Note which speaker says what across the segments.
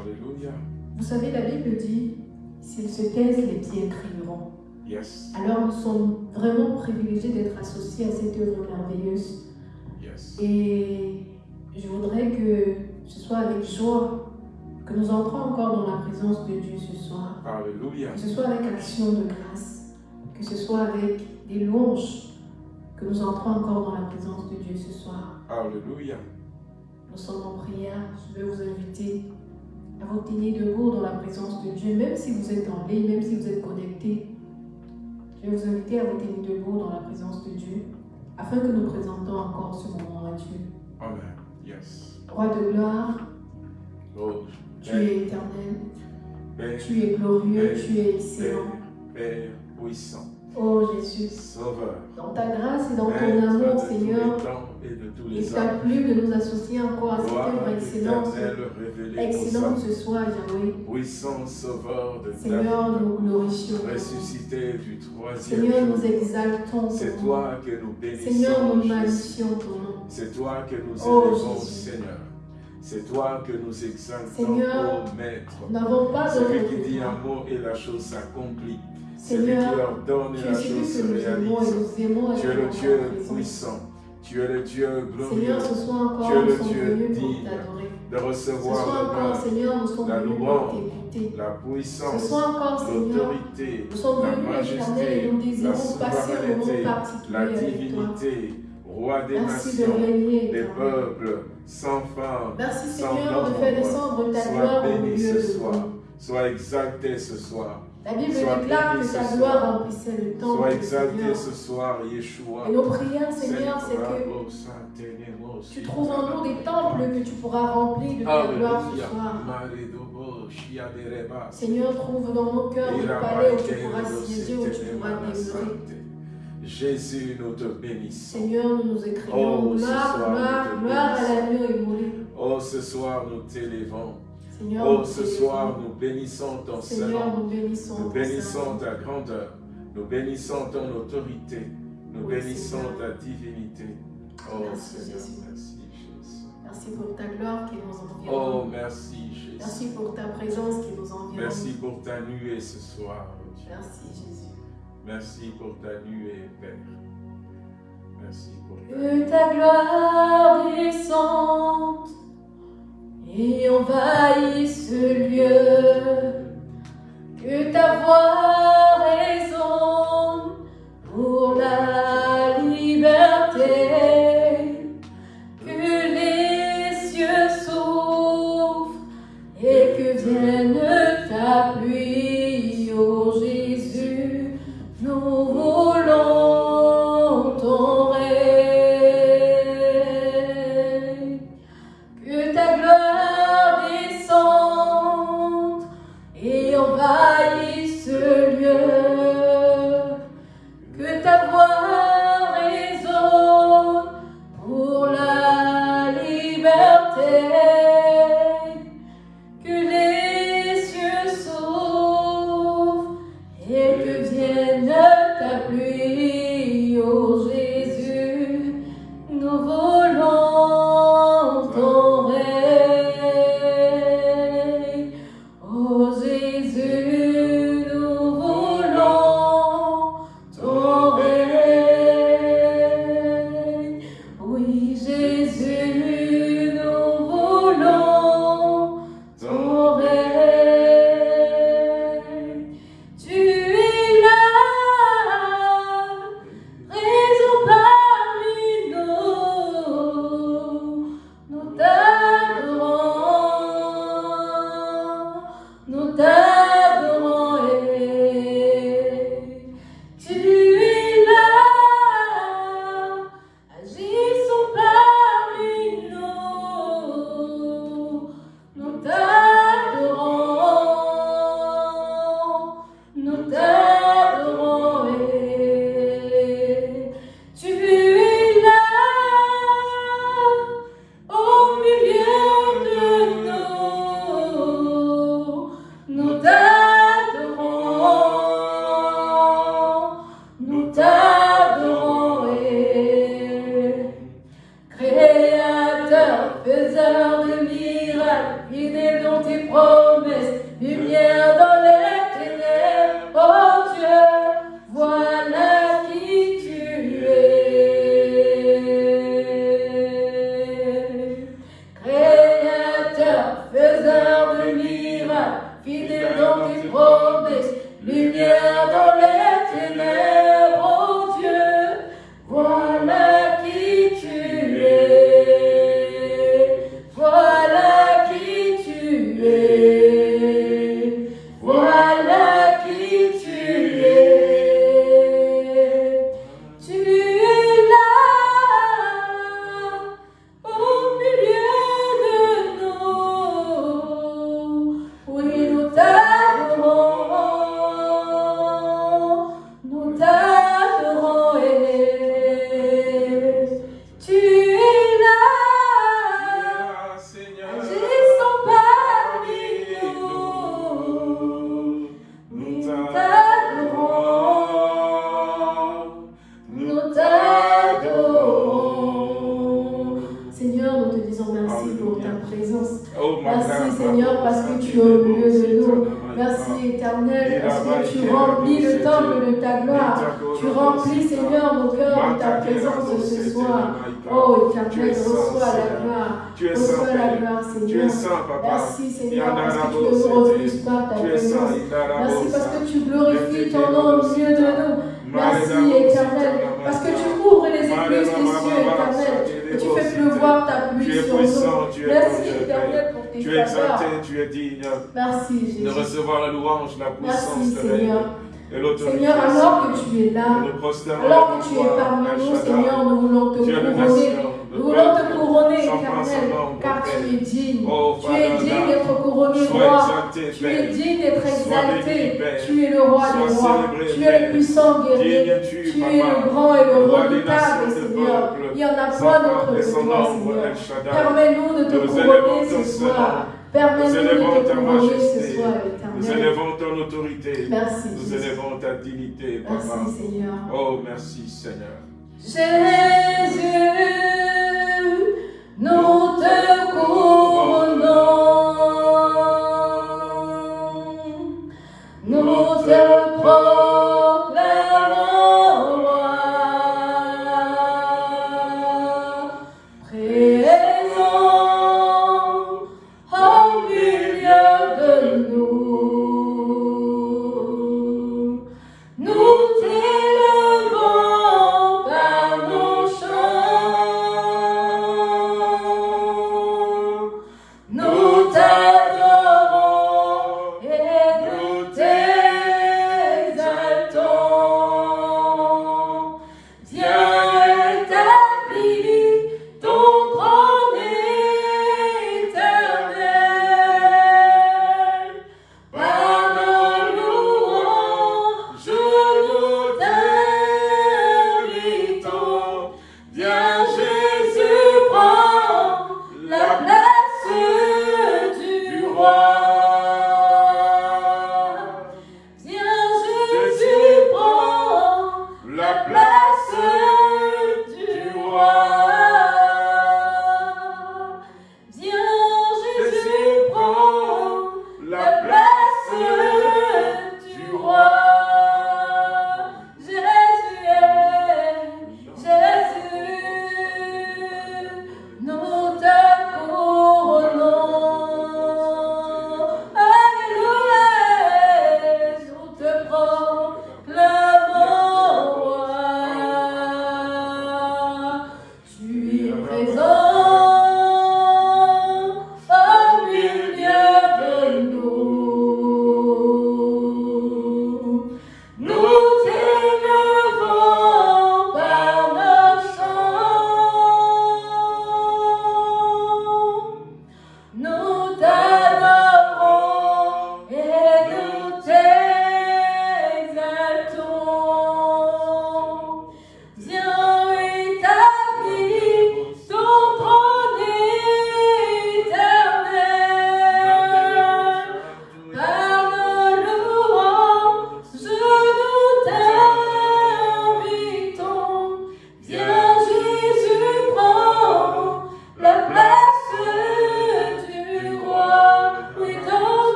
Speaker 1: Alléluia.
Speaker 2: Vous savez, la Bible dit s'ils se taisent, les pierres crieront.
Speaker 1: Yes.
Speaker 2: Alors nous sommes vraiment privilégiés d'être associés à cette œuvre merveilleuse.
Speaker 1: Yes.
Speaker 2: Et je voudrais que ce soit avec joie que nous entrons encore dans la présence de Dieu ce soir.
Speaker 1: Alléluia.
Speaker 2: Que ce soit avec action de grâce, que ce soit avec des louanges, que nous entrons encore dans la présence de Dieu ce soir.
Speaker 1: Alléluia.
Speaker 2: Nous sommes en prière. Je vais vous inviter à vous tenir debout dans la présence de Dieu, même si vous êtes en ligne, même si vous êtes connecté. Je vais vous inviter à vous tenir debout dans la présence de Dieu, afin que nous présentons encore ce moment à Dieu.
Speaker 1: Amen. Yes.
Speaker 2: Roi de gloire,
Speaker 1: Oh,
Speaker 2: tu es éternel,
Speaker 1: Père,
Speaker 2: tu es glorieux, tu es excellent.
Speaker 1: Père puissant,
Speaker 2: Oh Jésus,
Speaker 1: Sauveur,
Speaker 2: dans ta grâce et dans ton amour, Seigneur,
Speaker 1: et de tous
Speaker 2: il
Speaker 1: les
Speaker 2: t'a
Speaker 1: hommes.
Speaker 2: plu de nous associer encore à cette œuvre excellente,
Speaker 1: hommes.
Speaker 2: ce soir, Yahweh.
Speaker 1: Puissant Sauveur de
Speaker 2: Seigneur, nous glorifions.
Speaker 1: ressuscité du troisième
Speaker 2: Seigneur, nous exaltons ton
Speaker 1: C'est toi que nous bénissons.
Speaker 2: Seigneur, nous magnifions ton nom.
Speaker 1: C'est toi que nous
Speaker 2: Oh,
Speaker 1: élevons. Seigneur. C'est toi que nous exaltons,
Speaker 2: Seigneur,
Speaker 1: ô Maître.
Speaker 2: Nous n'avons pas
Speaker 1: Celui qui dit un mot et la chose s'accomplit. Celui qui ordonne et la chose se réalise. Tu es le
Speaker 2: ta
Speaker 1: Dieu puissant. Tu es le Dieu glorieux.
Speaker 2: Seigneur, ce soir encore,
Speaker 1: Tu es le Dieu digne de
Speaker 2: Ce
Speaker 1: recevoir l'honneur, la louange, la
Speaker 2: Ce
Speaker 1: puissance, l'autorité, la majesté,
Speaker 2: nous
Speaker 1: la souveraineté, la divinité, roi des
Speaker 2: Merci de
Speaker 1: nations, des peuples, sans fin,
Speaker 2: Merci,
Speaker 1: sans
Speaker 2: Seigneur, de
Speaker 1: nombre.
Speaker 2: faire descendre ta
Speaker 1: Sois
Speaker 2: gloire au
Speaker 1: béni
Speaker 2: milieu
Speaker 1: ce
Speaker 2: de
Speaker 1: soir.
Speaker 2: nous.
Speaker 1: Sois exalté ce soir.
Speaker 2: La Bible
Speaker 1: Sois
Speaker 2: déclare que ta gloire remplissait le temple,
Speaker 1: Sois exalté ce soir, Yeshua.
Speaker 2: Et nos prières, Seigneur, c'est que tu trouves en nous des temples que tu pourras remplir de ta gloire ce soir. Seigneur, trouve dans nos cœurs des palais où tu pourras siéger, où tu pourras demeurer.
Speaker 1: Jésus, nous te bénissons.
Speaker 2: Seigneur, nous nous écrivons
Speaker 1: Oh, ce
Speaker 2: gloire,
Speaker 1: soir,
Speaker 2: gloire, gloire à l'agneau immolé.
Speaker 1: Oh, ce soir, nous t'élevons.
Speaker 2: Seigneur,
Speaker 1: Oh, ce soir, nous bénissons ton
Speaker 2: Seigneur, nous bénissons.
Speaker 1: Nous ta grandeur. Nous bénissons ton autorité. Nous
Speaker 2: Oui,
Speaker 1: bénissons
Speaker 2: Seigneur.
Speaker 1: ta divinité. Oh
Speaker 2: Merci,
Speaker 1: Seigneur,
Speaker 2: Jésus.
Speaker 1: merci Jésus.
Speaker 2: Merci pour ta gloire qui nous
Speaker 1: Oh,
Speaker 2: environne.
Speaker 1: merci Jésus.
Speaker 2: Merci pour ta présence qui nous environne.
Speaker 1: Merci pour ta nuée ce soir. oh Dieu.
Speaker 2: Merci, Jésus.
Speaker 1: Merci pour ta nuée, Père. Merci pour ta
Speaker 2: Que ta gloire descende et envahisse ce lieu. Que ta voix résonne pour la liberté. Que les cieux s'ouvrent et que vienne ta pluie,
Speaker 1: toi notre délivrance,
Speaker 2: Permets-nous de te couronner ce soir. Permets-nous de te couronner ce soir,
Speaker 1: nous élevons ton autorité.
Speaker 2: Merci.
Speaker 1: Nous élevons ta dignité, Papa.
Speaker 2: Merci, Seigneur.
Speaker 1: Oh, merci, Seigneur.
Speaker 2: Jésus, nous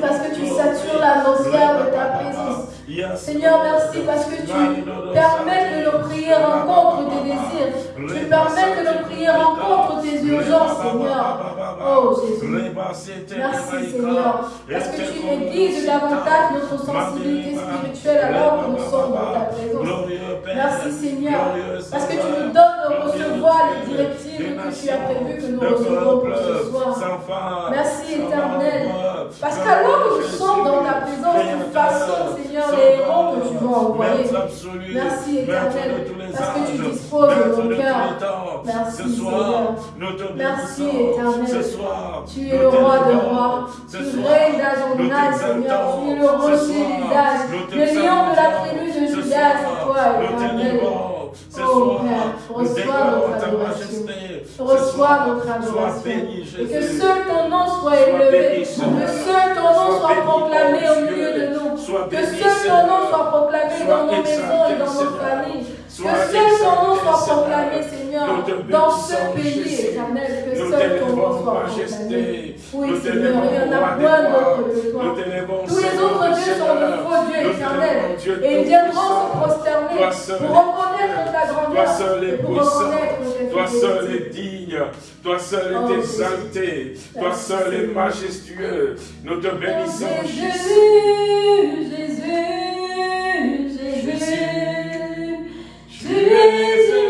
Speaker 2: parce que tu satures l'atmosphère de ta présence. Seigneur, merci parce que tu permets que nos prières rencontrent tes désirs. Tu permets que nos prières rencontrent tes urgences, Seigneur. Oh Jésus. Merci Seigneur. Parce que tu aiguises davantage notre sensibilité spirituelle alors que nous sommes dans ta présence. Merci Seigneur. Parce que tu nous donnes que tu as prévues que nous recevons pour ce soir. Merci éternel. Parce qu'alors que nous sommes dans ta présence, nous façons Seigneur les héros que tu vas envoyer. Merci éternel. Parce que tu disposes de nos cœurs. Merci Seigneur. Merci éternel. Tu es le roi de rois. Tu règnes d'Adonai, Seigneur. Tu es le rocher du Le lion de la tribu de Judas, c'est toi, éternel. Oh Père, reçois notre adoration. Reçois notre adoration. Et que seul ton nom soit élevé. Que seul ton nom soit proclamé au milieu de nous. Que seul ton nom soit proclamé dans nos maisons et dans nos familles. Que seul ton nom soit proclamé, Seigneur, dans ce pays éternel. Que seul ton nom soit proclamé. Oui, Seigneur, il y en a point d'autre que toi. Tous les autres dieux sont de faux dieux éternels. Et ils viendront se prosterner pour reconnaître ta grandeur.
Speaker 1: Toi seul est puissant. Toi seul est digne. Toi seul est oh, exalté. Toi seul est majestueux. Nous te bénissons,
Speaker 2: Jésus. Jésus, Jésus. Jésus.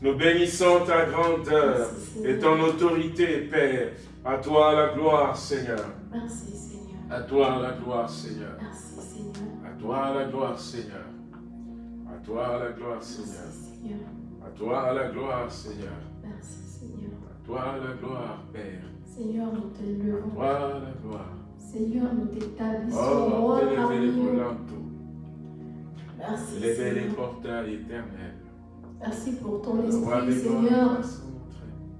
Speaker 1: Nous bénissons ta grandeur et ton autorité, Père. À toi la gloire, Seigneur.
Speaker 2: Merci, Seigneur.
Speaker 1: À toi la gloire, Seigneur.
Speaker 2: Merci, Seigneur.
Speaker 1: À toi la gloire, Seigneur. À toi la gloire, Seigneur. À toi la gloire, Seigneur.
Speaker 2: Merci, Seigneur.
Speaker 1: À toi la gloire, Père.
Speaker 2: Seigneur, nous t'élevons.
Speaker 1: Toi la gloire.
Speaker 2: Seigneur, nous t'établissons.
Speaker 1: Oh,
Speaker 2: Merci,
Speaker 1: Seigneur. les portails éternels.
Speaker 2: Merci pour ton esprit, Seigneur.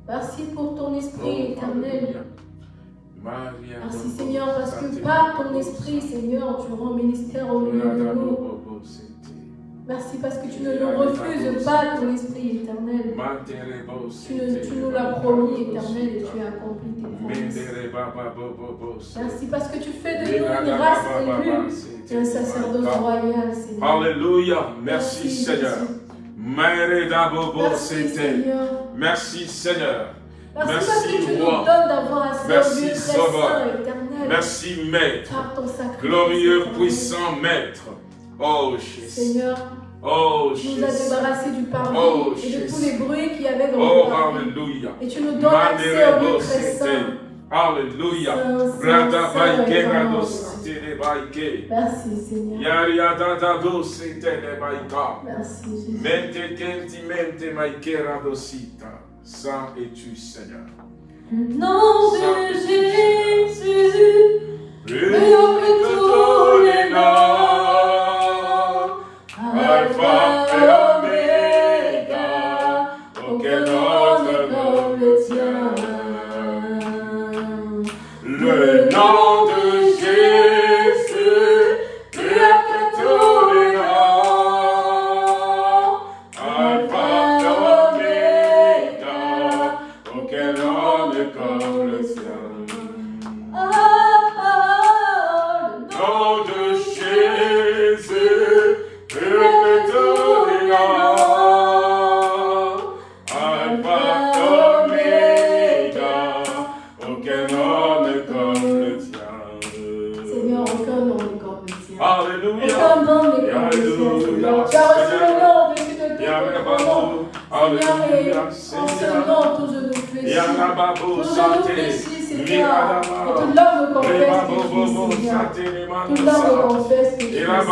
Speaker 2: Merci pour ton esprit éternel. Merci, Seigneur, parce que par ton esprit, Seigneur, tu rends ministère au milieu de nous. Merci parce que tu ne nous refuses pas ton esprit éternel. Tu, nous l'as promis éternel et tu as accompli tes promesses. Merci parce que tu fais de nous une race élue et un sacerdoce royal, Seigneur.
Speaker 1: Alléluia. Merci, Seigneur. Merci Seigneur. Merci Seigneur.
Speaker 2: Merci, parce que tu nous donnes d'avoir un Merci Sauveur.
Speaker 1: Merci Maître. Glorieux, puissant Maître. Oh Jésus.
Speaker 2: Seigneur,
Speaker 1: Oh,
Speaker 2: tu nous as débarrassé du pardon
Speaker 1: oh,
Speaker 2: et de tous les bruits qu'il y avait dans
Speaker 1: oh,
Speaker 2: le
Speaker 1: Alléluia.
Speaker 2: Et tu nous donnes accès au lieu très saint.
Speaker 1: Alléluia.
Speaker 2: Merci Seigneur. Merci Jésus.
Speaker 1: Saint es-tu Seigneur?
Speaker 2: Nom de Jésus.
Speaker 1: Plus que tous les noms. Alpha et Omega, aucun autre comme le tien. Le nom de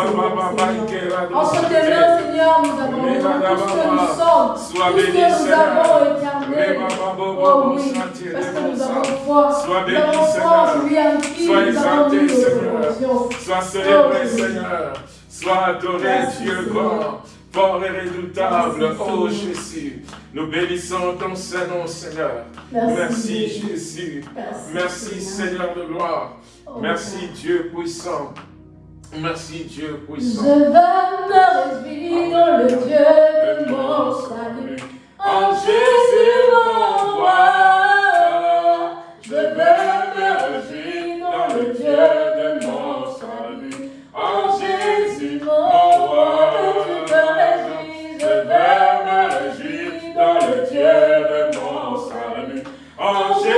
Speaker 2: Seigneur. En ce terrain, Seigneur, nous avons tout ce que nous sommes. Tout ce que nous avons éternel. Oh oui, parce que nous avons foi. Nous avons foi en celui en qui nous avons eu l'occasion.
Speaker 1: Sois célébré, Seigneur. Sois adoré, Dieu grand fort et redoutable, oh Jésus. Nous bénissons ton Saint-Nom, Seigneur. Merci, Jésus. Merci, Seigneur de gloire. Oh, Merci Dieu puissant. Merci Dieu puissant.
Speaker 2: Je veux me réjouir dans le Dieu de mon salut. En Jésus mon roi. Je veux me réjouir dans le Dieu de mon salut. En Jésus mon roi
Speaker 1: dans le Dieu de mon salut. En Jésus,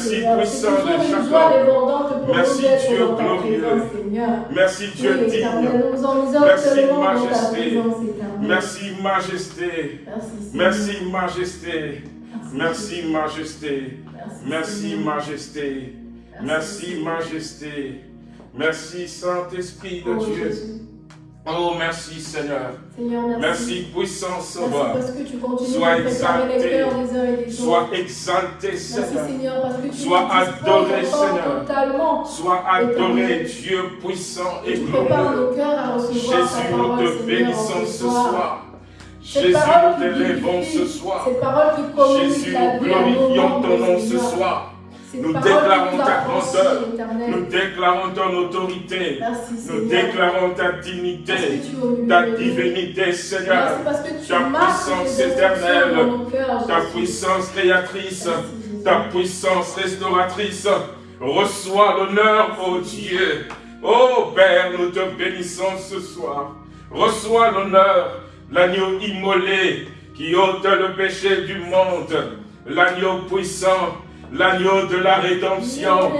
Speaker 1: Merci, puissant de
Speaker 2: pour
Speaker 1: Merci, Dieu glorieux. Merci Dieu digne. Merci, majesté. Merci Majesté.
Speaker 2: Merci,
Speaker 1: Majesté. Merci Majesté. Merci. Majesté. Merci Majesté. Merci Saint-Esprit de
Speaker 2: Oh,
Speaker 1: Dieu. Oh, merci Seigneur.
Speaker 2: Seigneur, merci.
Speaker 1: Merci puissant Sauveur. Sois exalté. Sois exalté Seigneur.
Speaker 2: Seigneur parce que tu
Speaker 1: Sois adoré, Seigneur. Sois adoré Dieu puissant et glorieux. Jésus, nous te bénissons
Speaker 2: ce soir.
Speaker 1: Jésus, nous t'élèvons
Speaker 2: vivifie,
Speaker 1: ce soir. Jésus, nous glorifions ton nom ce soir. Nous déclarons ta grandeur. Nous déclarons ton autorité.
Speaker 2: Merci
Speaker 1: Nous déclarons ta dignité, ta divinité, Seigneur. Ta puissance éternelle, Ta puissance créatrice, ta puissance restauratrice. Reçois l'honneur, ô Dieu. Ô Père, nous te bénissons ce soir. Reçois l'honneur, l'agneau immolé qui ôte le péché du monde, l'agneau puissant, l'agneau de la rédemption.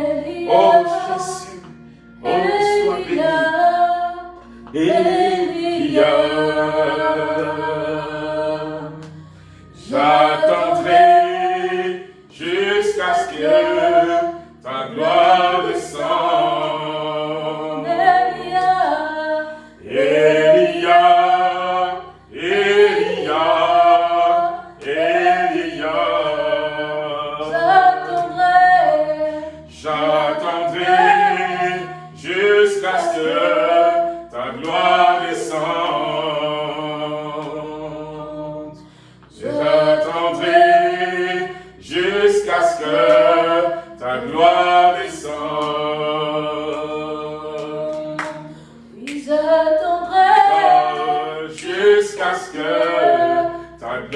Speaker 1: Oh Jésus, oh sois béni. Elia. J'attendrai jusqu'à ce que ta gloire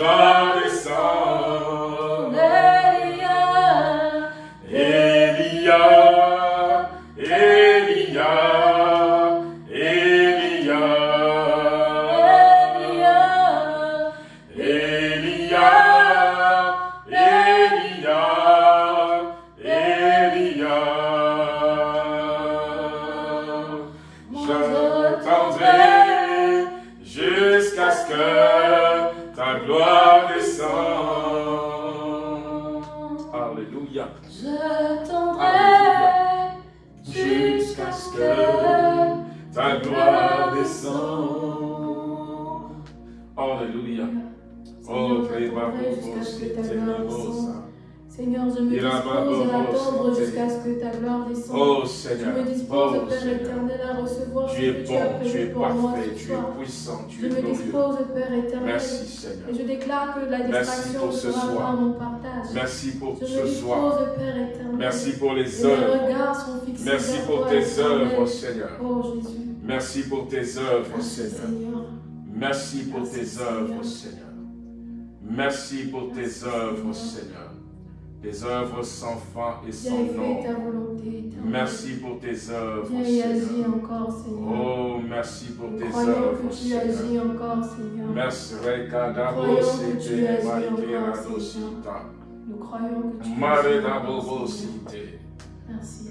Speaker 1: ta gloire descende.
Speaker 2: Elia.
Speaker 1: Elia, tu es
Speaker 2: pour
Speaker 1: parfait, tu es puissant, tu
Speaker 2: Je
Speaker 1: es
Speaker 2: me
Speaker 1: glorieux.
Speaker 2: dispose, Père éternel,
Speaker 1: Merci Seigneur.
Speaker 2: et je déclare que la
Speaker 1: Merci
Speaker 2: distraction
Speaker 1: pour
Speaker 2: sera
Speaker 1: soir.
Speaker 2: pas mon partage.
Speaker 1: Merci pour
Speaker 2: Je
Speaker 1: ce soir.
Speaker 2: dispose, Père éternel.
Speaker 1: Merci pour les œuvres. Merci pour tes œuvres, Seigneur.
Speaker 2: Oh Jésus.
Speaker 1: Merci pour tes œuvres,
Speaker 2: Merci
Speaker 1: Seigneur. Merci pour
Speaker 2: Merci,
Speaker 1: tes œuvres, Seigneur. Merci pour tes
Speaker 2: Merci,
Speaker 1: œuvres,
Speaker 2: Seigneur.
Speaker 1: Tes œuvres sans fin et sans nom.
Speaker 2: ta volonté éternelle.
Speaker 1: Merci pour tes œuvres, Seigneur.
Speaker 2: encore, Seigneur.
Speaker 1: Oh, merci pour
Speaker 2: Nous
Speaker 1: tes œuvres,
Speaker 2: que tu
Speaker 1: Seigneur.
Speaker 2: agis encore, Seigneur.
Speaker 1: Merci.
Speaker 2: Nous croyons que tu agis. Merci.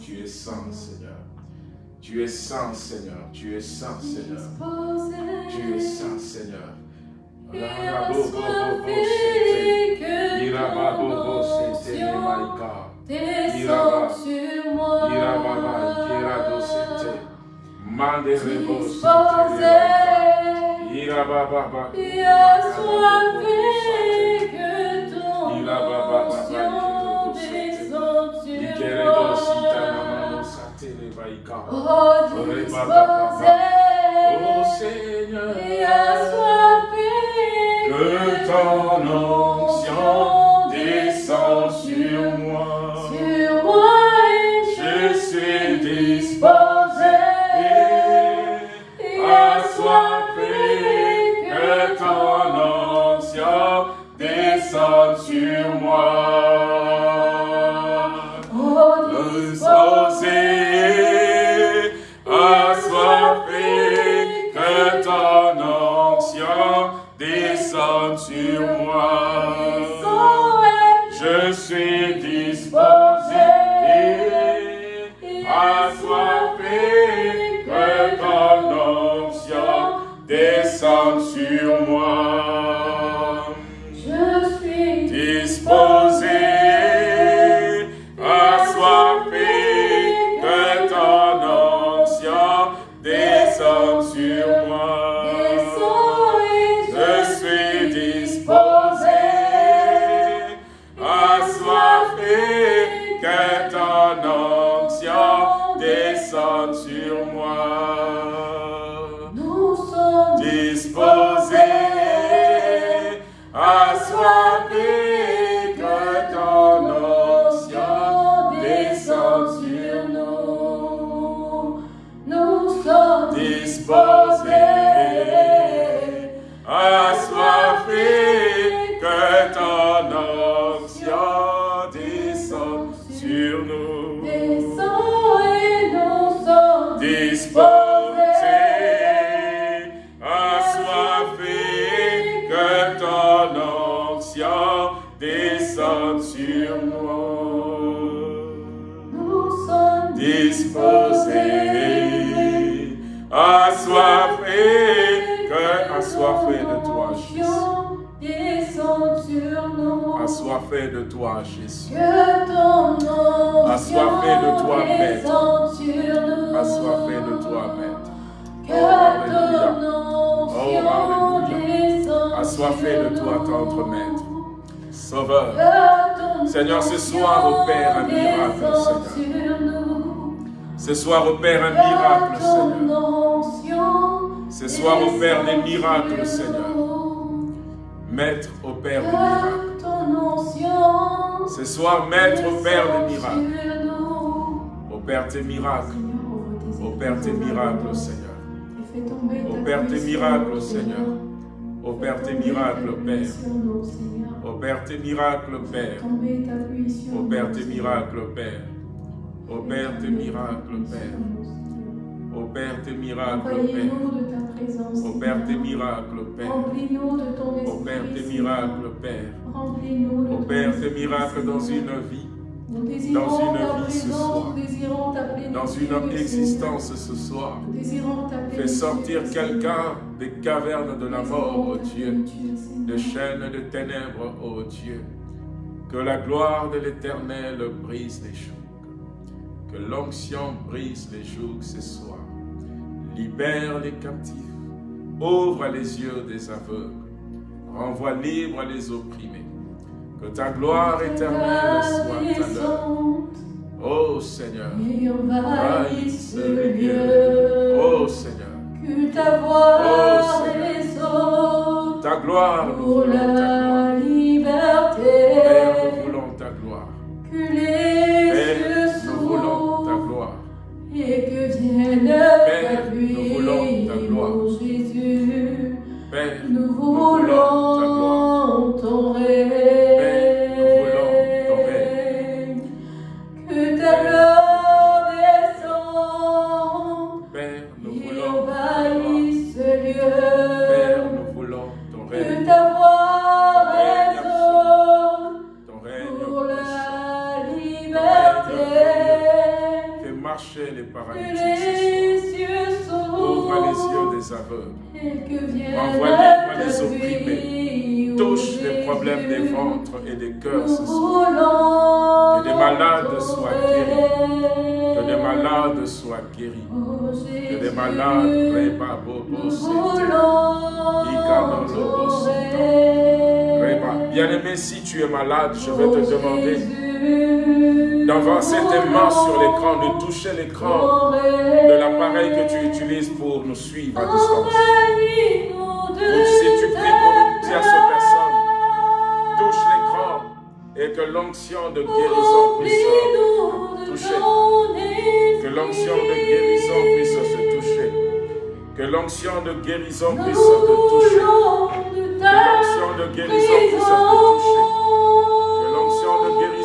Speaker 1: Tu es saint, Seigneur. Tu es saint, Seigneur. Tu es saint, Seigneur. Tu es saint, Seigneur. Iraba.
Speaker 2: sur moi. Disposé, assoiffé que ton onction descende sur moi. Oh, disposé
Speaker 1: Oh ton onction descend sur moi.
Speaker 2: sur moi et
Speaker 1: Je suis disposé, assoiffé, que ton onction descende sur moi.
Speaker 2: Oh, Disposé,
Speaker 1: descende sur moi. Je suis disposé, assoiffé, que ton onction descende sur moi.
Speaker 2: Je suis
Speaker 1: Disposé, sur de toi, tendre Maître. Sauveur. Seigneur, ce soir, opère un miracle, Seigneur. Ce soir, opère un miracle, Seigneur. Ce soir, opère des miracles, Seigneur. Maître, opère des miracles. Ce soir, Maître, opère des miracles. Opère tes miracles. Opère tes miracles, Seigneur. Opère tes miracles, Seigneur. Opère tes miracles, Père. Opère tes miracles, Père. Opère tes miracles, Père. Opère tes miracles, Père. Opère tes miracles, Père. Opère tes miracles, Père. Opère tes miracles, Père. Opère tes miracles dans une vie,
Speaker 2: Nous désirons
Speaker 1: dans une
Speaker 2: ta
Speaker 1: vie ce soir.
Speaker 2: nous désirons ta plénitude,
Speaker 1: dans une
Speaker 2: Seigneur.
Speaker 1: existence ce soir.
Speaker 2: Nous désirons ta plénitude,
Speaker 1: Fais sortir quelqu'un des cavernes de la mort, ô Dieu,
Speaker 2: plénitude, Seigneur.
Speaker 1: de chaînes de ténèbres, ô Dieu. Que la gloire de l'Éternel brise les jougs. Que l'onction brise les jougs ce soir. Libère les captifs. Ouvre les yeux des aveugles. Renvoie libre les opprimés. Que ta gloire éternelle soit à l'heure. Ô Seigneur,
Speaker 2: envahisse
Speaker 1: le lieu. Ô Seigneur,
Speaker 2: Que ta voix
Speaker 1: Oh,
Speaker 2: résonne
Speaker 1: ta gloire, nous
Speaker 2: pour
Speaker 1: voulons ta gloire.
Speaker 2: la
Speaker 1: Père,
Speaker 2: liberté.
Speaker 1: nous voulons ta gloire.
Speaker 2: Que les
Speaker 1: Père,
Speaker 2: cieux
Speaker 1: nous voulons ta gloire.
Speaker 2: et que vienne
Speaker 1: Père,
Speaker 2: ta
Speaker 1: nous voulons ta
Speaker 2: pluie,
Speaker 1: gloire.
Speaker 2: Jésus.
Speaker 1: Père,
Speaker 2: Nous
Speaker 1: voulons les
Speaker 2: Que
Speaker 1: paralytiques ce
Speaker 2: les
Speaker 1: soir. Ouvre les yeux des aveugles. Envoie les opprimés. touche les problèmes des ventres et des cœurs ce soir. Que des malades soient guéris. Que des malades soient guéris. Que des malades, Reba Bobo Bien-aimé, si tu es malade, je vais te demander d'avancer tes mains sur l'écran, de toucher l'écran de l'appareil que tu utilises pour nous suivre à distance. Donc si tu pries pour une tierce personne, touche l'écran et que l'onction de guérison puisse toucher. Que l'onction de guérison puisse se toucher. Que l'onction de guérison puisse te toucher. Que l'onction de guérison puisse te toucher. Que l'onction de guérison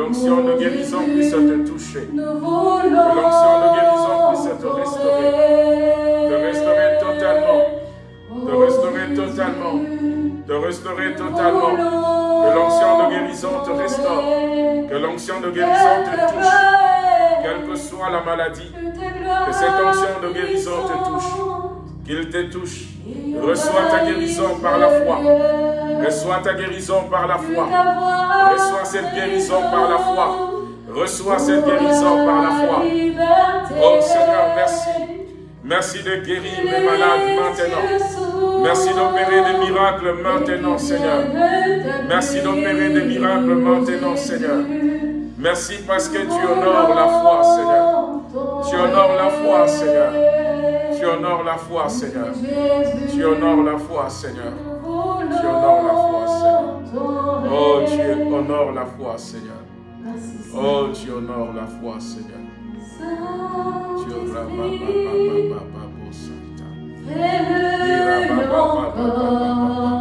Speaker 1: l'onction de guérison puisse te toucher. Que l'onction de guérison puisse te restaurer. Te restaurer totalement. Te restaurer totalement. Te restaurer totalement. Que l'onction de guérison te restaure. Que l'onction de guérison te touche. Quelle que soit la maladie. Que cette onction de guérison te touche. Qu'il te touche. Reçois ta guérison par la foi. Reçois ta guérison par la foi. Reçois cette guérison par la foi. Reçois cette guérison par la foi. Oh Seigneur, merci. Merci de guérir les malades maintenant. Merci d'opérer des miracles maintenant, Seigneur. Merci d'opérer des miracles maintenant, Seigneur. Merci parce que tu honores la foi, Seigneur. Tu honores la foi, Seigneur. Tu honores la foi, Seigneur. Tu honores la foi, Seigneur. Tu honores la foi, Seigneur. Oh, tu honores la foi, Seigneur. Oh, tu honores la foi, Seigneur. Tu honores Seigneur,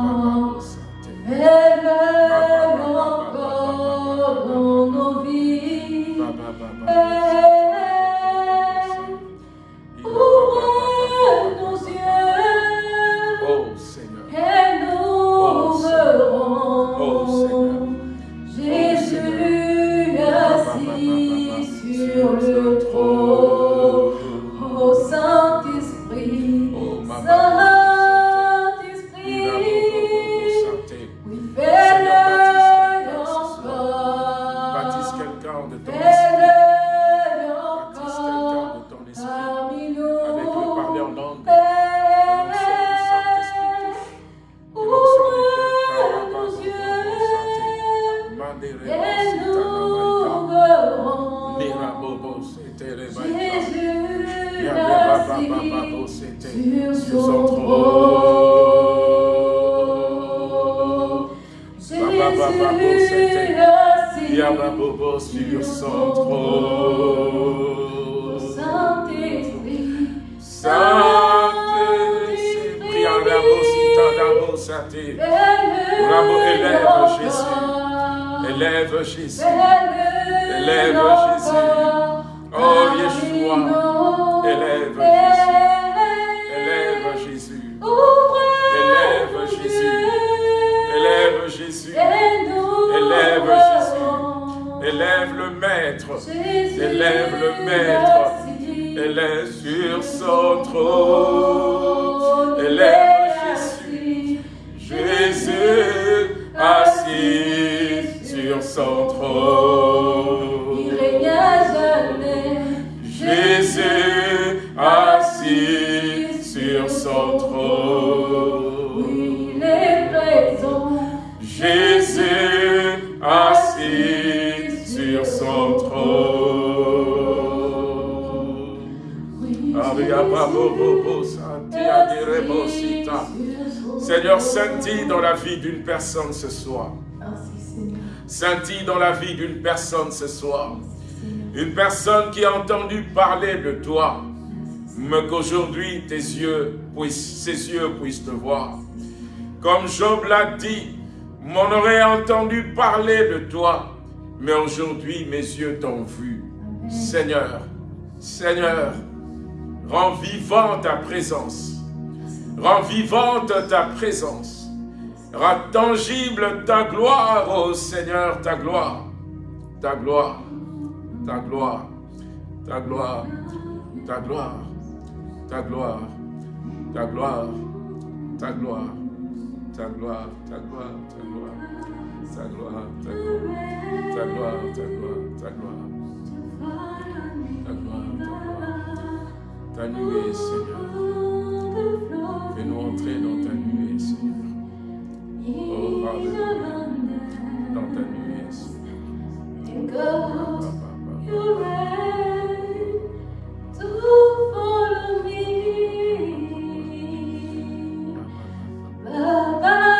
Speaker 1: sur son trône. Saint-Esprit, Saint-Esprit, Prions Saint-Esprit,
Speaker 2: bravo, élève Jésus,
Speaker 1: élève Jésus,
Speaker 2: élève Jésus,
Speaker 1: oh Yeshua,
Speaker 2: élève Jésus.
Speaker 1: élève le maître,
Speaker 2: élève le maître,
Speaker 1: élève sur son trône,
Speaker 2: élève Jésus,
Speaker 1: Jésus assis sur son trône. Scintille dans la vie d'une personne ce soir. Scintille dans la vie d'une personne ce soir. Une personne qui a entendu parler de toi, mais qu'aujourd'hui tes yeux puissent, ses yeux puissent te voir. Comme Job l'a dit, mon oreille a entendu parler de toi, mais aujourd'hui mes yeux t'ont vu. Seigneur, Seigneur, rends vivant ta présence. Rends vivante ta présence. Rends tangible ta gloire, ô Seigneur, ta gloire. Ta gloire, ta gloire, ta gloire, ta gloire, ta gloire, ta gloire,
Speaker 2: ta gloire, ta gloire, ta gloire, ta gloire, ta gloire, ta gloire, ta gloire, ta gloire, ta gloire, ta gloire, ta gloire, ta nuée, Seigneur. Fais-nous entrer dans ta nuée, Seigneur. Oh, Alléluia. Dans ta nuée, Seigneur. Bye.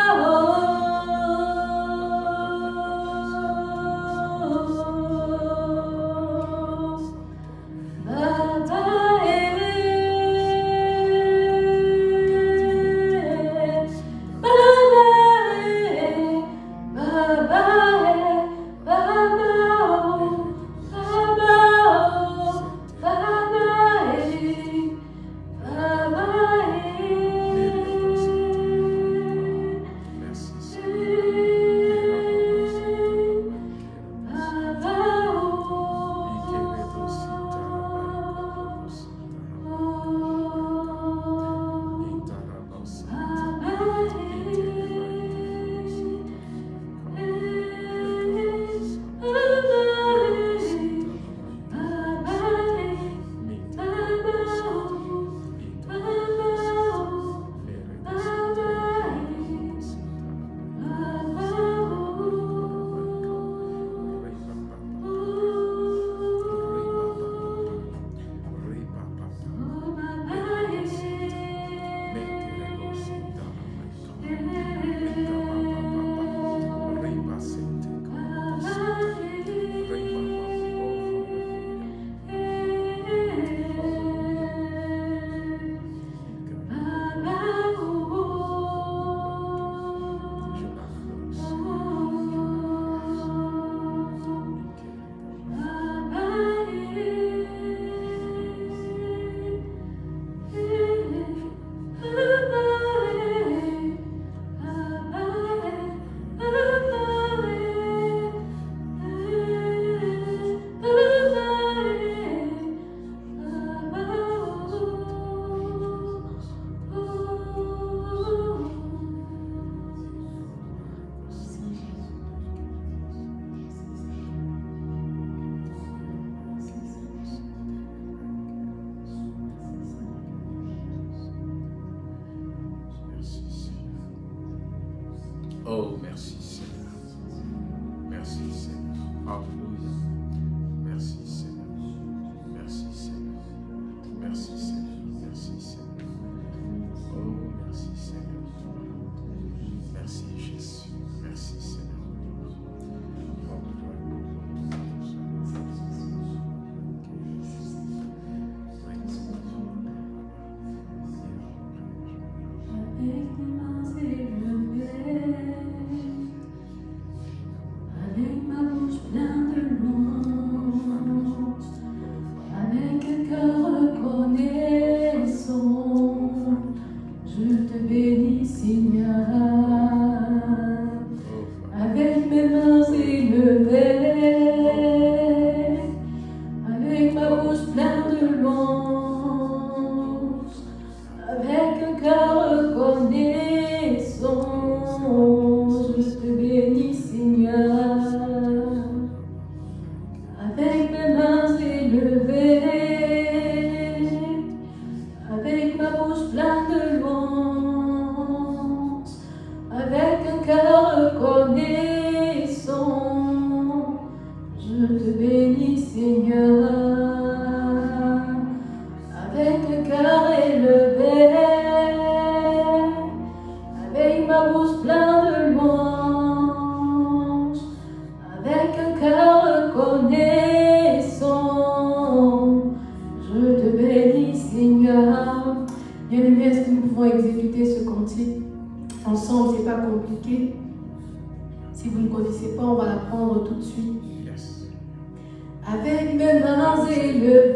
Speaker 2: Seigneur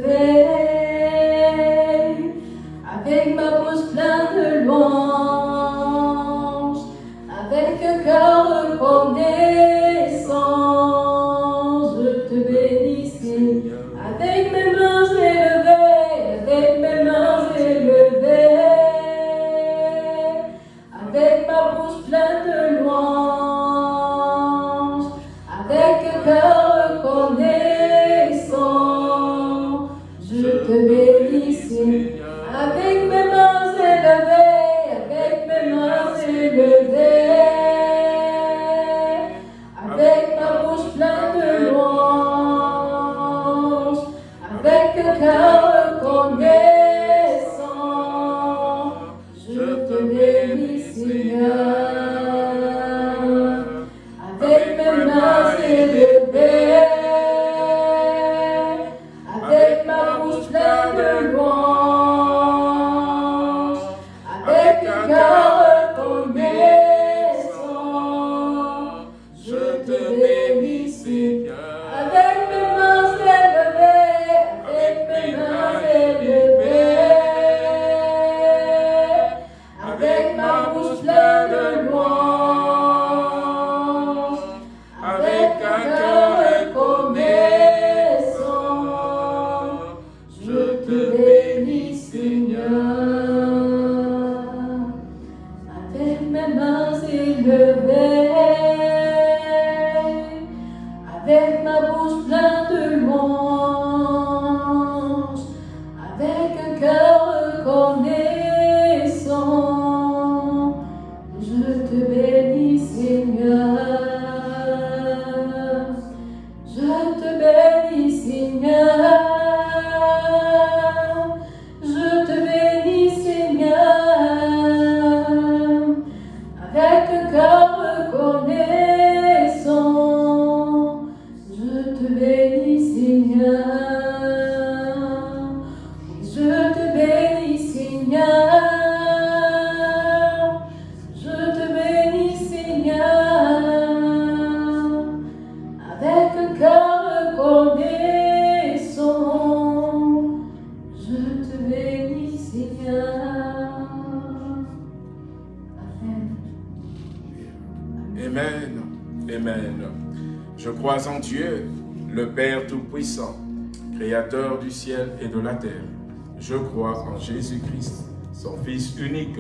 Speaker 2: Je
Speaker 1: crois en Jésus-Christ, son Fils unique,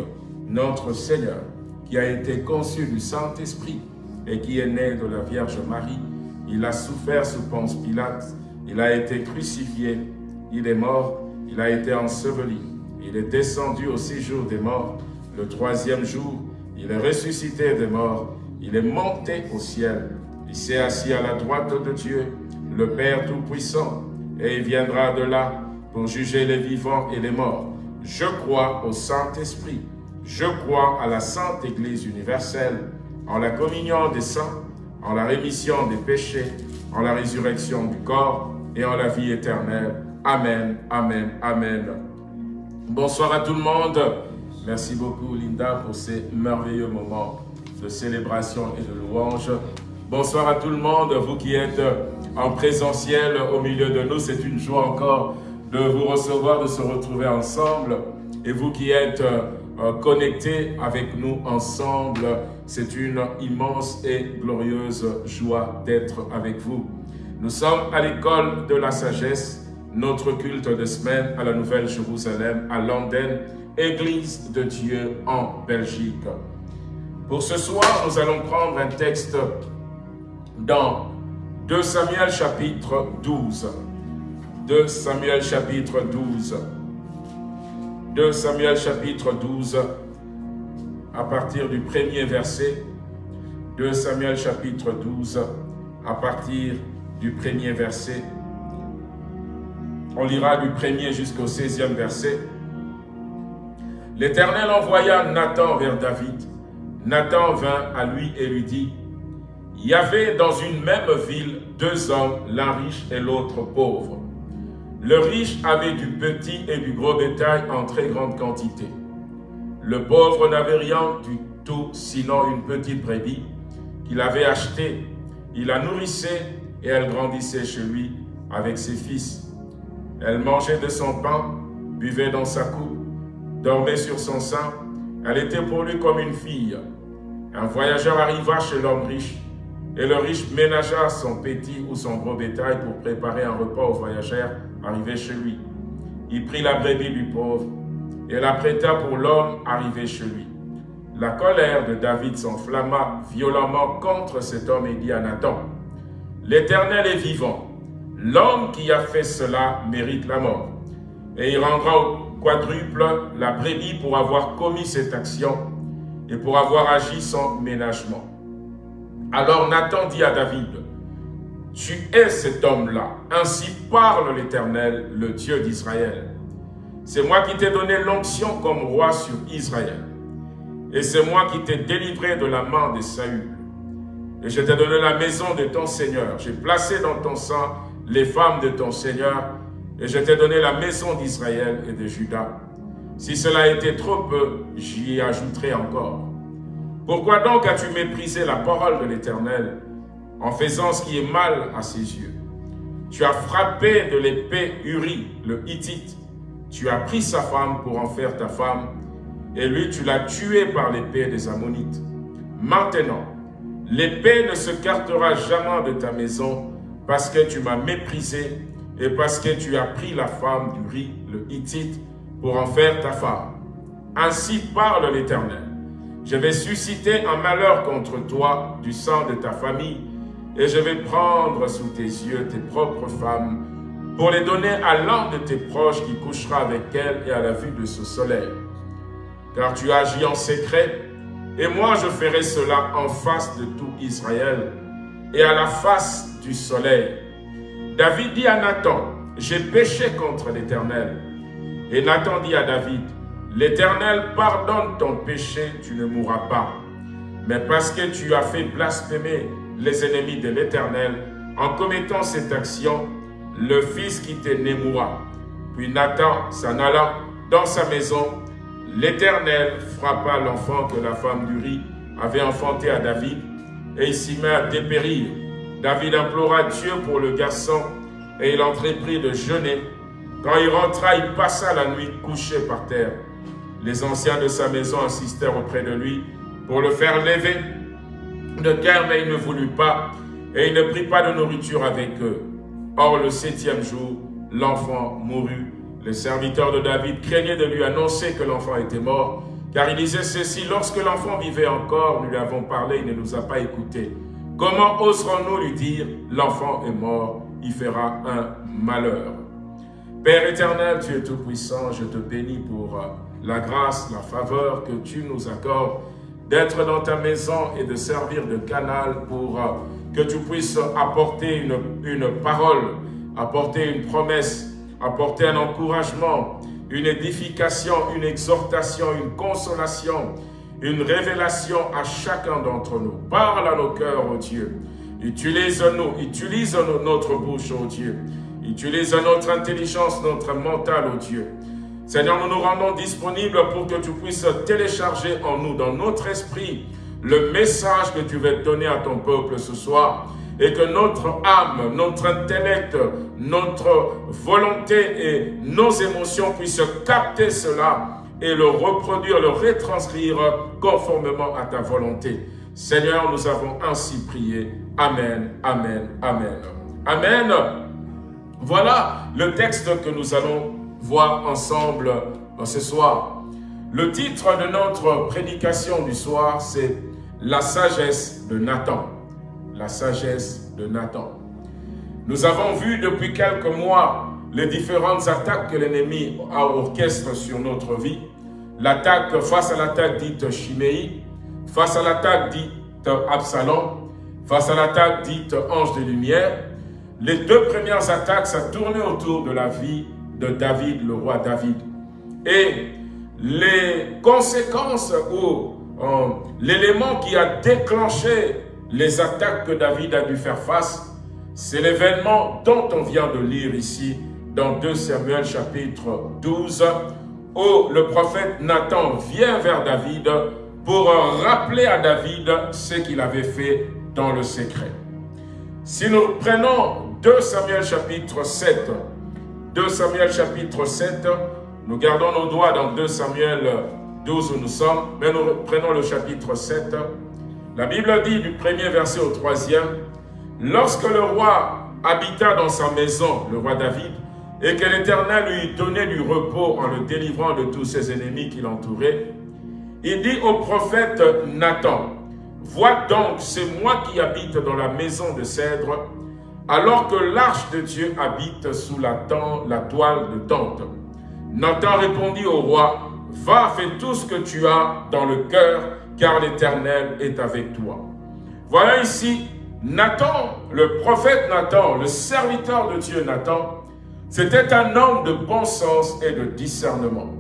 Speaker 1: notre Seigneur, qui a été conçu du Saint-Esprit et qui est né de la Vierge Marie. Il a souffert sous Ponce Pilate, il a été crucifié, il est mort, il a été enseveli, il est descendu au séjour des morts. Le troisième jour, il est ressuscité des morts, il est monté au ciel, il s'est assis à la droite de Dieu, le Père Tout-Puissant, et il viendra de là pour juger les vivants et les morts. Je crois au Saint-Esprit, je crois à la Sainte Église universelle, en la communion des saints, en la rémission des péchés, en la résurrection du corps et en la vie éternelle. Amen, Amen, Amen. Bonsoir à tout le monde. Merci beaucoup Linda pour ces merveilleux moments de célébration et de louange. Bonsoir à tout le monde, vous qui êtes en présentiel au milieu de nous. C'est une joie encore de vous recevoir, de se retrouver ensemble. Et vous qui êtes euh, connectés avec nous ensemble, c'est une immense et glorieuse joie d'être avec vous. Nous sommes à l'école de la sagesse, notre culte de semaine à la Nouvelle-Jérusalem, à London, Église de Dieu en Belgique. Pour ce soir, nous allons prendre un texte dans 2 Samuel chapitre 12. 2 Samuel chapitre 12. 2 Samuel chapitre 12, à partir du premier verset. 2 Samuel chapitre 12, à partir du premier verset. On lira du premier jusqu'au 16e verset. L'Éternel envoya Nathan vers David. Nathan vint à lui et lui dit, Il y avait dans une même ville deux hommes, l'un riche et l'autre pauvre. Le riche avait du petit et du gros bétail en très grande quantité. Le pauvre n'avait rien du tout, sinon une petite brebis qu'il avait achetée. Il la nourrissait et elle grandissait chez lui avec ses fils. Elle mangeait de son pain, buvait dans sa coupe, dormait sur son sein. Elle était pour lui comme une fille. Un voyageur arriva chez l'homme riche, et le riche ménagea son petit ou son gros bétail pour préparer un repas au voyageur arrivé chez lui. Il prit la brebis du pauvre et la prêta pour l'homme arrivé chez lui. La colère de David s'enflamma violemment contre cet homme et dit à Nathan, « L'Éternel est vivant, l'homme qui a fait cela mérite la mort. » Et il rendra au quadruple la brebis pour avoir commis cette action et pour avoir agi sans ménagement. Alors Nathan dit à David, « Tu es cet homme-là, ainsi parle l'Éternel, le Dieu d'Israël. C'est moi qui t'ai donné l'onction comme roi sur Israël. Et c'est moi qui t'ai délivré de la main de Saül. Et je t'ai donné la maison de ton Seigneur. J'ai placé dans ton sang les femmes de ton Seigneur. Et je t'ai donné la maison d'Israël et de Juda. Si cela était trop peu, j'y ajouterai encore. Pourquoi donc as-tu méprisé la parole de l'Éternel en faisant ce qui est mal à ses yeux? Tu as frappé de l'épée Uri, le Hittite. Tu as pris sa femme pour en faire ta femme, et lui tu l'as tué par l'épée des Ammonites. Maintenant, l'épée ne se cartera jamais de ta maison, parce que tu m'as méprisé, et parce que tu as pris la femme d'Uri, le Hittite, pour en faire ta femme. Ainsi parle l'Éternel. Je vais susciter un malheur contre toi du sang de ta famille, et je vais prendre sous tes yeux tes propres femmes pour les donner à l'un de tes proches qui couchera avec elle et à la vue de ce soleil. Car tu agis en secret, et moi je ferai cela en face de tout Israël et à la face du soleil. David dit à Nathan, j'ai péché contre l'Éternel. Et Nathan dit à David, l'Éternel pardonne ton péché, tu ne mourras pas. Mais parce que tu as fait blasphémer les ennemis de l'Éternel, en commettant cette action, le fils qui t'est né mourra. Puis Nathan s'en alla dans sa maison. L'Éternel frappa l'enfant que la femme d'Uri avait enfanté à David, et il s'y met à dépérir. David implora Dieu pour le garçon, et il entreprit de jeûner. Quand il rentra, il passa la nuit couché par terre. Les anciens de sa maison insistèrent auprès de lui pour le faire lever de terre, mais il ne voulut pas, et il ne prit pas de nourriture avec eux. Or, le septième jour, l'enfant mourut. Le serviteur de David craignait de lui annoncer que l'enfant était mort, car il disait ceci, lorsque l'enfant vivait encore, nous lui avons parlé, il ne nous a pas écoutés. Comment oserons-nous lui dire, l'enfant est mort, il fera un malheur Père éternel, tu es tout-puissant, je te bénis pour euh, la grâce, la faveur que tu nous accordes d'être dans ta maison et de servir de canal pour euh, que tu puisses apporter une, une parole, apporter une promesse, apporter un encouragement, une édification, une exhortation, une consolation, une révélation à chacun d'entre nous. Parle à nos cœurs, oh Dieu. Utilise-nous, utilise notre bouche, oh Dieu. Utilise notre intelligence, notre mental, oh Dieu. Seigneur, nous nous rendons disponibles pour que tu puisses télécharger en nous, dans notre esprit, le message que tu veux donner à ton peuple ce soir et que notre âme, notre intellect, notre volonté et nos émotions puissent capter cela et le reproduire, le retranscrire conformément à ta volonté. Seigneur, nous avons ainsi prié. Amen, Amen, Amen. Amen. Voilà le texte que nous allons voir ensemble ce soir. Le titre de notre prédication du soir, c'est la sagesse de Nathan. La sagesse de Nathan. Nous avons vu depuis quelques mois les différentes attaques que l'ennemi a orchestrées sur notre vie. L'attaque face à l'attaque dite Chiméi, face à l'attaque dite Absalom, face à l'attaque dite Ange de lumière. Les deux premières attaques, ça tournait autour de la vie de David, le roi David. Et les conséquences ou euh, l'élément qui a déclenché les attaques que David a dû faire face, c'est l'événement dont on vient de lire ici dans 2 Samuel chapitre 12, où le prophète Nathan vient vers David pour rappeler à David ce qu'il avait fait dans le secret. Si nous prenons 2 Samuel chapitre 7, 2 Samuel chapitre 7, nous gardons nos doigts dans 2 Samuel 12 où nous sommes, mais nous prenons le chapitre 7. La Bible dit du premier verset au troisième, « Lorsque le roi habita dans sa maison, le roi David, et que l'Éternel lui donnait du repos en le délivrant de tous ses ennemis qui l'entouraient, il dit au prophète Nathan, « Vois donc, c'est moi qui habite dans la maison de cèdre, alors que l'arche de Dieu habite sous la, toile de tente. » Nathan répondit au roi, Va, fais tout ce que tu as dans le cœur, car l'Éternel est avec toi. Voilà ici Nathan, le prophète Nathan, le serviteur de Dieu Nathan, c'était un homme de bon sens et de discernement.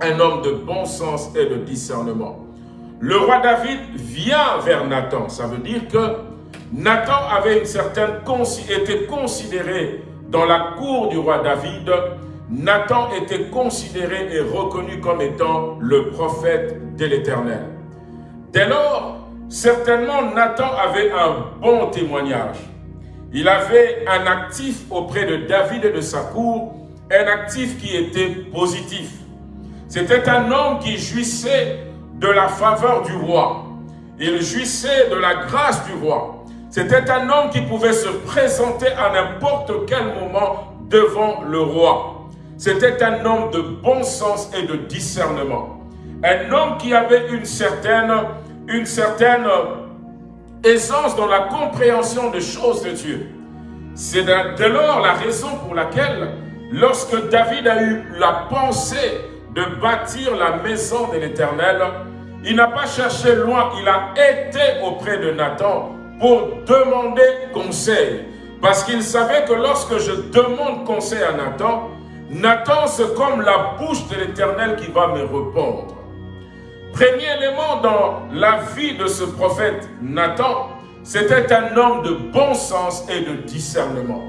Speaker 1: Un homme de bon sens et de discernement. Le roi David vient vers Nathan. Ça veut dire que Nathan avait une certaine était considéré dans la cour du roi David Nathan était considéré et reconnu comme étant le prophète de l'Éternel. Dès lors, certainement Nathan avait un bon témoignage. Il avait un actif auprès de David et de sa cour, un actif qui était positif. C'était un homme qui jouissait de la faveur du roi. Il jouissait de la grâce du roi. C'était un homme qui pouvait se présenter à n'importe quel moment devant le roi. C'était un homme de bon sens et de discernement. Un homme qui avait une certaine, une certaine aisance dans la compréhension des choses de Dieu. C'est dès lors la raison pour laquelle, lorsque David a eu la pensée de bâtir la maison de l'Éternel, il n'a pas cherché loin, il a été auprès de Nathan pour demander conseil. Parce qu'il savait que lorsque je demande conseil à Nathan, Nathan c'est comme la bouche de l'Éternel qui va me répondre. Premier élément dans la vie de ce prophète Nathan, c'était un homme de bon sens et de discernement.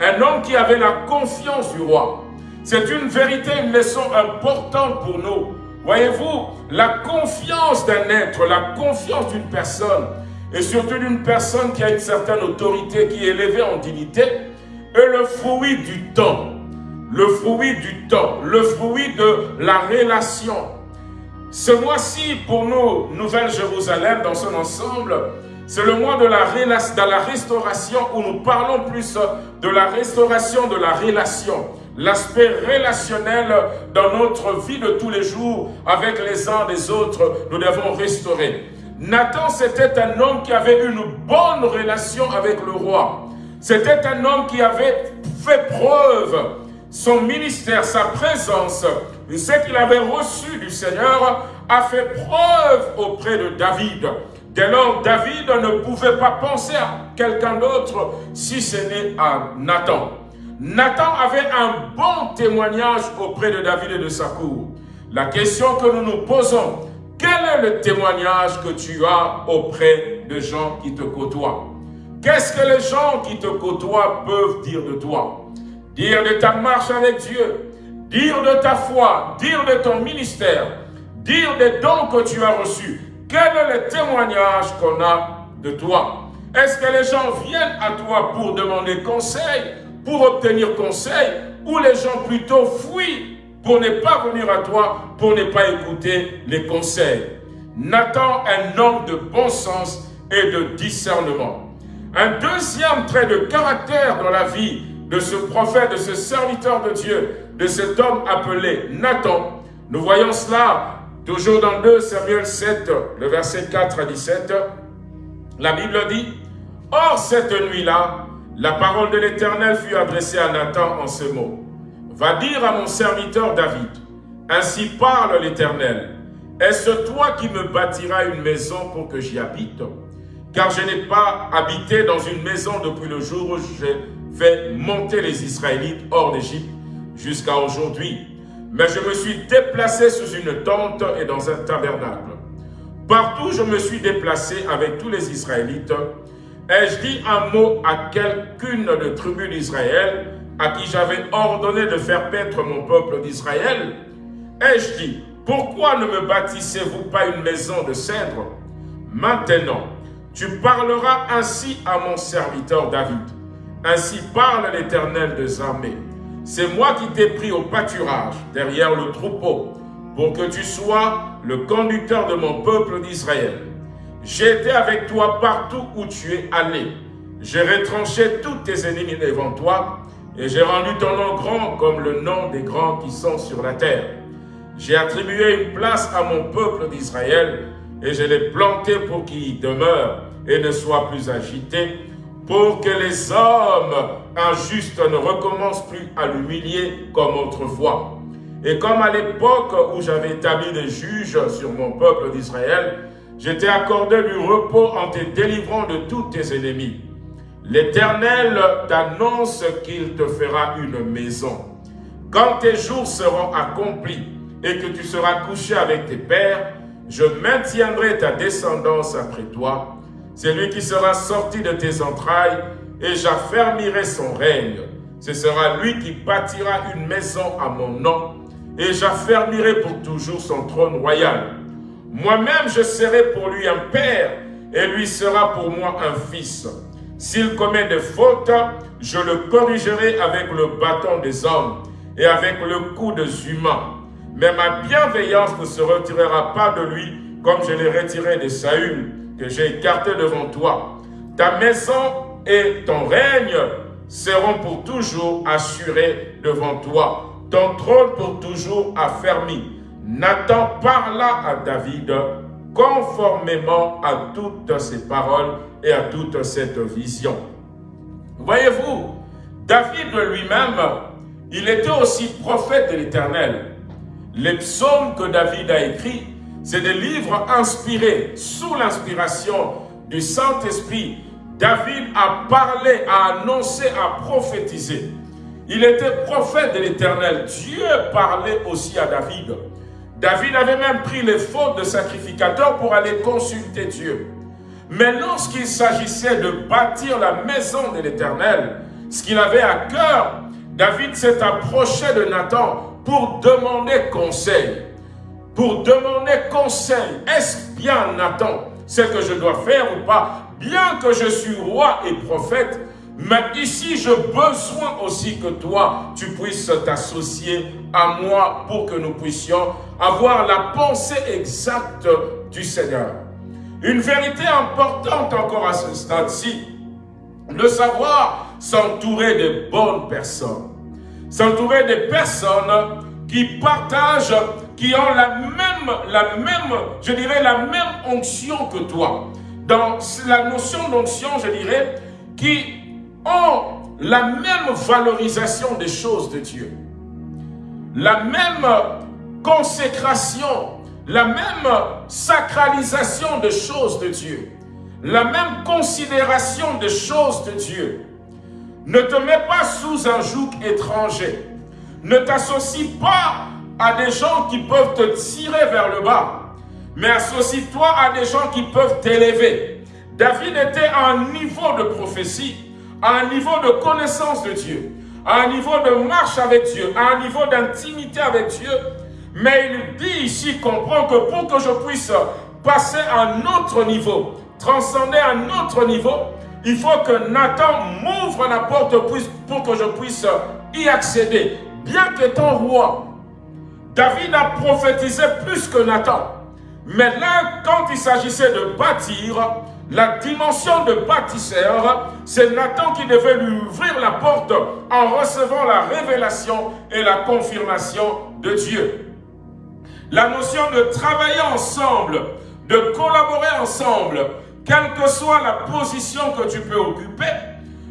Speaker 1: Un homme qui avait la confiance du roi. C'est une vérité, une leçon importante pour nous. Voyez-vous, la confiance d'un être, la confiance d'une personne, et surtout d'une personne qui a une certaine autorité, qui est élevée en dignité, est le fruit du temps. Le fruit du temps, le fruit de la relation. Ce mois-ci, pour nous, Nouvelle-Jérusalem, dans son ensemble, c'est le mois de la, de la restauration où nous parlons plus de la restauration de la relation. L'aspect relationnel dans notre vie de tous les jours avec les uns des autres, nous devons restaurer. Nathan, c'était un homme qui avait une bonne relation avec le roi. C'était un homme qui avait fait preuve, son ministère, sa présence, ce qu'il avait reçu du Seigneur, a fait preuve auprès de David. Dès lors, David ne pouvait pas penser à quelqu'un d'autre si ce n'est à Nathan. Nathan avait un bon témoignage auprès de David et de sa cour. La question que nous nous posons, quel est le témoignage que tu as auprès de gens qui te côtoient? Qu'est-ce que les gens qui te côtoient peuvent dire de toi? Dire de ta marche avec Dieu, dire de ta foi, dire de ton ministère, dire des dons que tu as reçus. Quel est le témoignage qu'on a de toi? Est-ce que les gens viennent à toi pour demander conseil, pour obtenir conseil, ou les gens plutôt fuient pour ne pas venir à toi, pour ne pas écouter les conseils. Nathan, un homme de bon sens et de discernement. Un deuxième trait de caractère dans la vie de ce prophète, de ce serviteur de Dieu, de cet homme appelé Nathan, nous voyons cela toujours dans 2 Samuel 7, le verset 4 à 17. La Bible dit, « Or cette nuit-là, la parole de l'Éternel fut adressée à Nathan en ce mot. Va dire à mon serviteur David, Ainsi parle l'Éternel, Est-ce toi qui me bâtiras une maison pour que j'y habite? Car je n'ai pas habité dans une maison depuis le jour où j'ai fait monter les Israélites hors d'Égypte jusqu'à aujourd'hui. Mais je me suis déplacé sous une tente et dans un tabernacle. Partout je me suis déplacé avec tous les Israélites. Ai-je dit un mot à quelqu'une de tribus d'Israël? À qui j'avais ordonné de faire paître mon peuple d'Israël, ai-je dit, pourquoi ne me bâtissez-vous pas une maison de cèdre? Maintenant, tu parleras ainsi à mon serviteur David. Ainsi parle l'Éternel des armées. C'est moi qui t'ai pris au pâturage, derrière le troupeau, pour que tu sois le conducteur de mon peuple d'Israël. J'ai été avec toi partout où tu es allé. J'ai retranché tous tes ennemis devant toi, et j'ai rendu ton nom grand comme le nom des grands qui sont sur la terre. J'ai attribué une place à mon peuple d'Israël et je l'ai planté pour qu'il y demeure et ne soit plus agité, pour que les hommes injustes ne recommencent plus à l'humilier comme autrefois. Et comme à l'époque où j'avais établi des juges sur mon peuple d'Israël, je t'ai accordé du repos en te délivrant de tous tes ennemis. L'Éternel t'annonce qu'il te fera une maison. Quand tes jours seront accomplis et que tu seras couché avec tes pères, je maintiendrai ta descendance après toi. C'est lui qui sera sorti de tes entrailles et j'affermirai son règne. Ce sera lui qui bâtira une maison à mon nom et j'affermirai pour toujours son trône royal. Moi-même, je serai pour lui un père et lui sera pour moi un fils. S'il commet des fautes, je le corrigerai avec le bâton des hommes et avec le coup des humains. Mais ma bienveillance ne se retirera pas de lui comme je l'ai retiré de Saül, que j'ai écarté devant toi. Ta maison et ton règne seront pour toujours assurés devant toi. Ton trône pour toujours affermi. Nathan parla à David conformément à toutes ces paroles et à toute cette vision. Voyez-vous, David lui-même, il était aussi prophète de l'Éternel. Les psaumes que David a écrits, c'est des livres inspirés, sous l'inspiration du Saint-Esprit. David a parlé, a annoncé, a prophétisé. Il était prophète de l'Éternel. Dieu parlait aussi à David. David avait même pris les fautes de sacrificateur pour aller consulter Dieu. Mais lorsqu'il s'agissait de bâtir la maison de l'Éternel, ce qu'il avait à cœur, David s'est approché de Nathan pour demander conseil. Pour demander conseil. Est-ce bien, Nathan, ce que je dois faire ou pas? Bien que je suis roi et prophète, mais ici, j'ai besoin aussi que toi, tu puisses t'associer à moi pour que nous puissions avoir la pensée exacte du Seigneur. Une vérité importante encore à ce stade-ci, de savoir s'entourer de bonnes personnes. S'entourer des personnes qui partagent, qui ont la même, la même, je dirais, la même onction que toi. Dans la notion d'onction, je dirais, qui ont la même valorisation des choses de Dieu. La même consécration, la même sacralisation des choses de Dieu, la même considération des choses de Dieu. Ne te mets pas sous un joug étranger. Ne t'associe pas à des gens qui peuvent te tirer vers le bas, mais associe-toi à des gens qui peuvent t'élever. David était à un niveau de prophétie, à un niveau de connaissance de Dieu, à un niveau de marche avec Dieu, à un niveau d'intimité avec Dieu, mais il dit ici, comprend que pour que je puisse passer à un autre niveau, transcender à un autre niveau, il faut que Nathan m'ouvre la porte pour que je puisse y accéder. Bien qu'étant roi, David a prophétisé plus que Nathan. Mais là, quand il s'agissait de bâtir, la dimension de bâtisseur, c'est Nathan qui devait lui ouvrir la porte en recevant la révélation et la confirmation de Dieu. La notion de travailler ensemble, de collaborer ensemble, quelle que soit la position que tu peux occuper,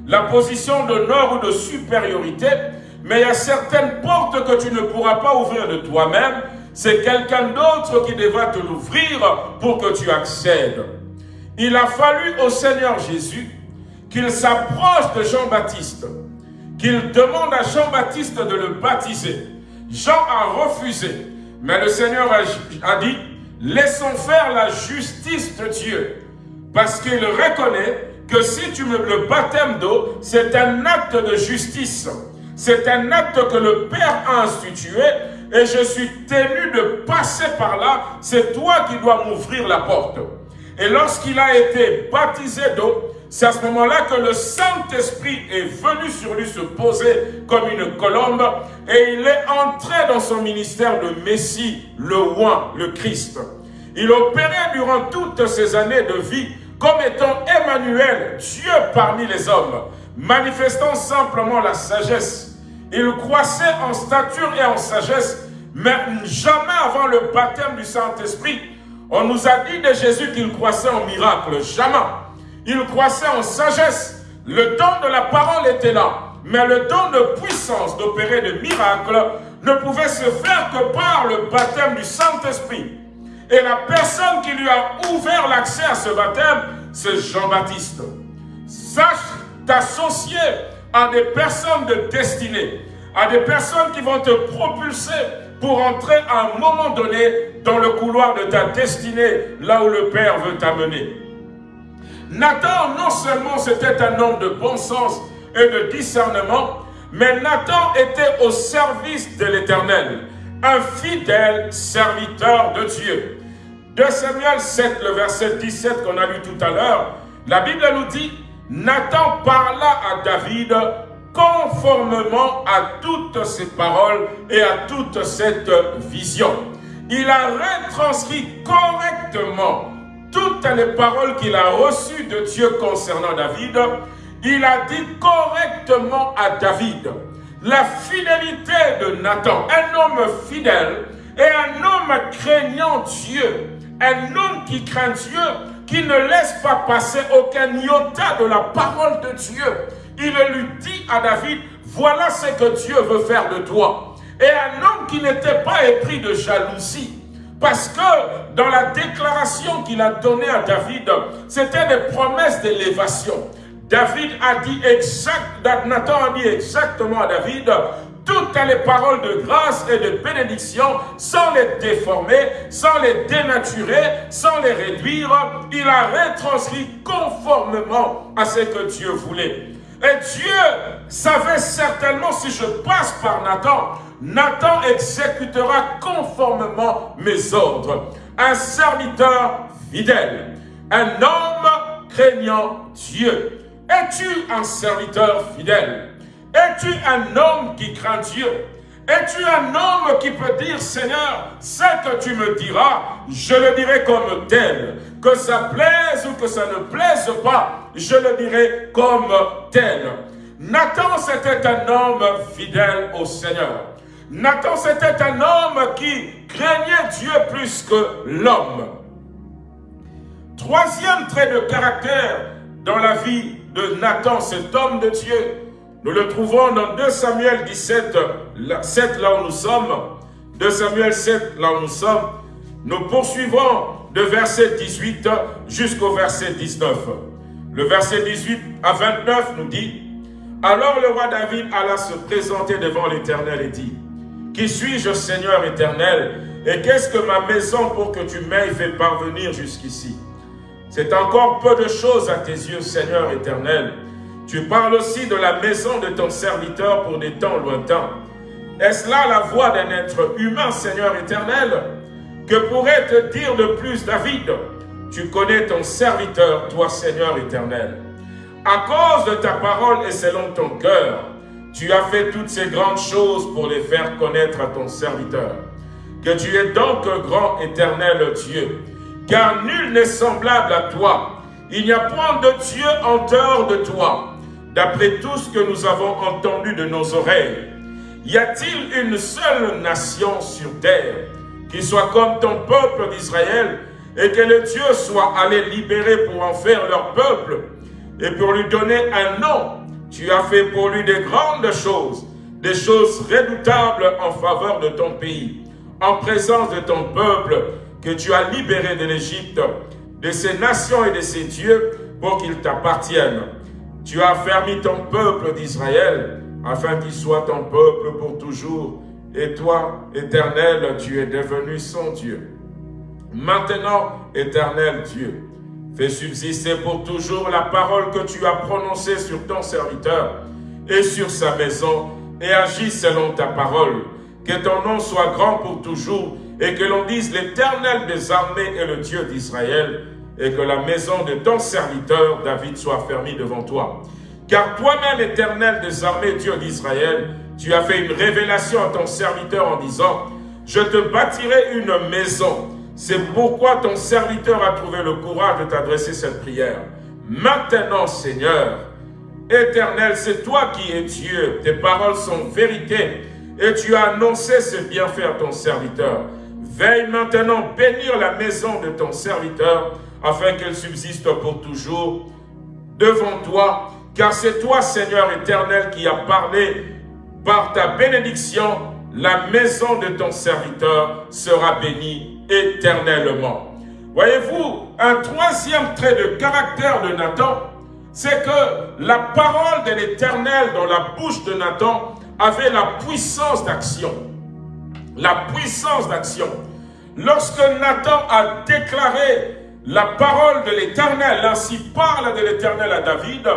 Speaker 1: la position d'honneur ou de supériorité, mais il y a certaines portes que tu ne pourras pas ouvrir de toi-même, c'est quelqu'un d'autre qui devra te l'ouvrir pour que tu accèdes. Il a fallu au Seigneur Jésus qu'il s'approche de Jean-Baptiste, qu'il demande à Jean-Baptiste de le baptiser. Jean a refusé. Mais le Seigneur a, dit, laissons faire la justice de Dieu. Parce qu'il reconnaît que si tu me le baptême d'eau, c'est un acte de justice. C'est un acte que le Père a institué et je suis tenu de passer par là. C'est toi qui dois m'ouvrir la porte. Et lorsqu'il a été baptisé d'eau, c'est à ce moment-là que le Saint-Esprit est venu sur lui se poser comme une colombe et il est entré dans son ministère de Messie, le roi, le Christ. Il opérait durant toutes ces années de vie comme étant Emmanuel, Dieu parmi les hommes, manifestant simplement la sagesse. Il croissait en stature et en sagesse, mais jamais avant le baptême du Saint-Esprit. On nous a dit de Jésus qu'il croissait en miracle, jamais. Il croissait en sagesse. Le don de la parole était là. Mais le don de puissance d'opérer des miracles ne pouvait se faire que par le baptême du Saint-Esprit. Et la personne qui lui a ouvert l'accès à ce baptême, c'est Jean-Baptiste. Sache t'associer à des personnes de destinée, à des personnes qui vont te propulser pour entrer à un moment donné dans le couloir de ta destinée, là où le Père veut t'amener. Nathan, non seulement c'était un homme de bon sens et de discernement, mais Nathan était au service de l'Éternel, un fidèle serviteur de Dieu. De Samuel 7, le verset 17 qu'on a lu tout à l'heure, la Bible nous dit, Nathan parla à David conformément à toutes ses paroles et à toute cette vision. Il a retranscrit correctement toutes les paroles qu'il a reçues de Dieu concernant David, il a dit correctement à David. La fidélité de Nathan, un homme fidèle et un homme craignant Dieu, un homme qui craint Dieu, qui ne laisse pas passer aucun iota de la parole de Dieu, il lui dit à David, voilà ce que Dieu veut faire de toi. Et un homme qui n'était pas épris de jalousie, parce que dans la déclaration qu'il a donnée à David, c'était des promesses d'élévation. David a dit exact, Nathan a dit exactement à David, toutes les paroles de grâce et de bénédiction sans les déformer, sans les dénaturer, sans les réduire. Il a retranscrit conformément à ce que Dieu voulait. Et Dieu savait certainement si je passe par Nathan, Nathan exécutera conformément mes ordres. Un serviteur fidèle, un homme craignant Dieu. Es-tu un serviteur fidèle? Es-tu un homme qui craint Dieu? Es-tu un homme qui peut dire, Seigneur, ce que tu me diras, je le dirai comme tel. Que ça plaise ou que ça ne plaise pas, je le dirai comme tel. Nathan, c'était un homme fidèle au Seigneur. Nathan, c'était un homme qui craignait Dieu plus que l'homme. Troisième trait de caractère dans la vie de Nathan, cet homme de Dieu, nous le trouvons dans 2 Samuel 17, 7, là où nous sommes. 2 Samuel 7, là où nous sommes. Nous poursuivons de verset 18 jusqu'au verset 19. Le verset 18 à 29 nous dit, « Alors le roi David alla se présenter devant l'Éternel et dit, « Qui suis-je, Seigneur éternel, et qu'est-ce que ma maison pour que tu m'aies fait parvenir jusqu'ici ?» C'est encore peu de choses à tes yeux, Seigneur éternel. Tu parles aussi de la maison de ton serviteur pour des temps lointains. Est-ce là la voix d'un être humain, Seigneur éternel? Que pourrait te dire de plus David? Tu connais ton serviteur, toi, Seigneur éternel. À cause de ta parole et selon ton cœur, tu as fait toutes ces grandes choses pour les faire connaître à ton serviteur. Que tu es donc grand éternel Dieu, car nul n'est semblable à toi. Il n'y a point de Dieu en dehors de toi. D'après tout ce que nous avons entendu de nos oreilles, y a-t-il une seule nation sur terre qui soit comme ton peuple d'Israël et que le Dieu soit allé libérer pour en faire leur peuple et pour lui donner un nom Tu as fait pour lui de grandes choses, des choses redoutables en faveur de ton pays, en présence de ton peuple que tu as libéré de l'Égypte, de ces nations et de ces dieux pour qu'ils t'appartiennent. Tu as fermé ton peuple d'Israël afin qu'il soit ton peuple pour toujours. Et toi, éternel, tu es devenu son Dieu. Maintenant, éternel Dieu, fais subsister pour toujours la parole que tu as prononcée sur ton serviteur et sur sa maison et agis selon ta parole. Que ton nom soit grand pour toujours et que l'on dise l'Éternel des armées est le Dieu d'Israël, et que la maison de ton serviteur David soit fermée devant toi. Car toi-même, Éternel des armées, Dieu d'Israël, tu as fait une révélation à ton serviteur en disant, je te bâtirai une maison. C'est pourquoi ton serviteur a trouvé le courage de t'adresser cette prière. Maintenant, Seigneur, Éternel, c'est toi qui es Dieu. Tes paroles sont vérité et tu as annoncé ce bienfait à ton serviteur. Veille maintenant bénir la maison de ton serviteur, afin qu'elle subsiste pour toujours devant toi, car c'est toi, Seigneur éternel, qui as parlé par ta bénédiction, la maison de ton serviteur sera bénie éternellement. Voyez-vous, un troisième trait de caractère de Nathan, c'est que la parole de l'éternel dans la bouche de Nathan avait la puissance d'action la puissance d'action. Lorsque Nathan a déclaré la parole de l'Éternel, ainsi parle de l'Éternel à David,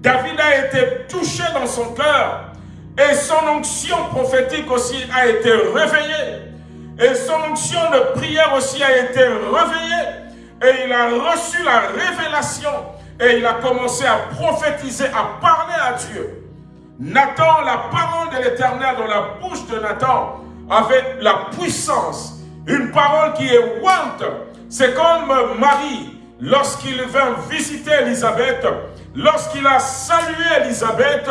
Speaker 1: David a été touché dans son cœur et son onction prophétique aussi a été réveillée. Et son onction de prière aussi a été réveillée. Et il a reçu la révélation et il a commencé à prophétiser, à parler à Dieu. Nathan, la parole de l'Éternel dans la bouche de Nathan, avec la puissance. Une parole qui est ouante. C'est comme Marie, lorsqu'il vint visiter Elisabeth, lorsqu'il a salué Elisabeth,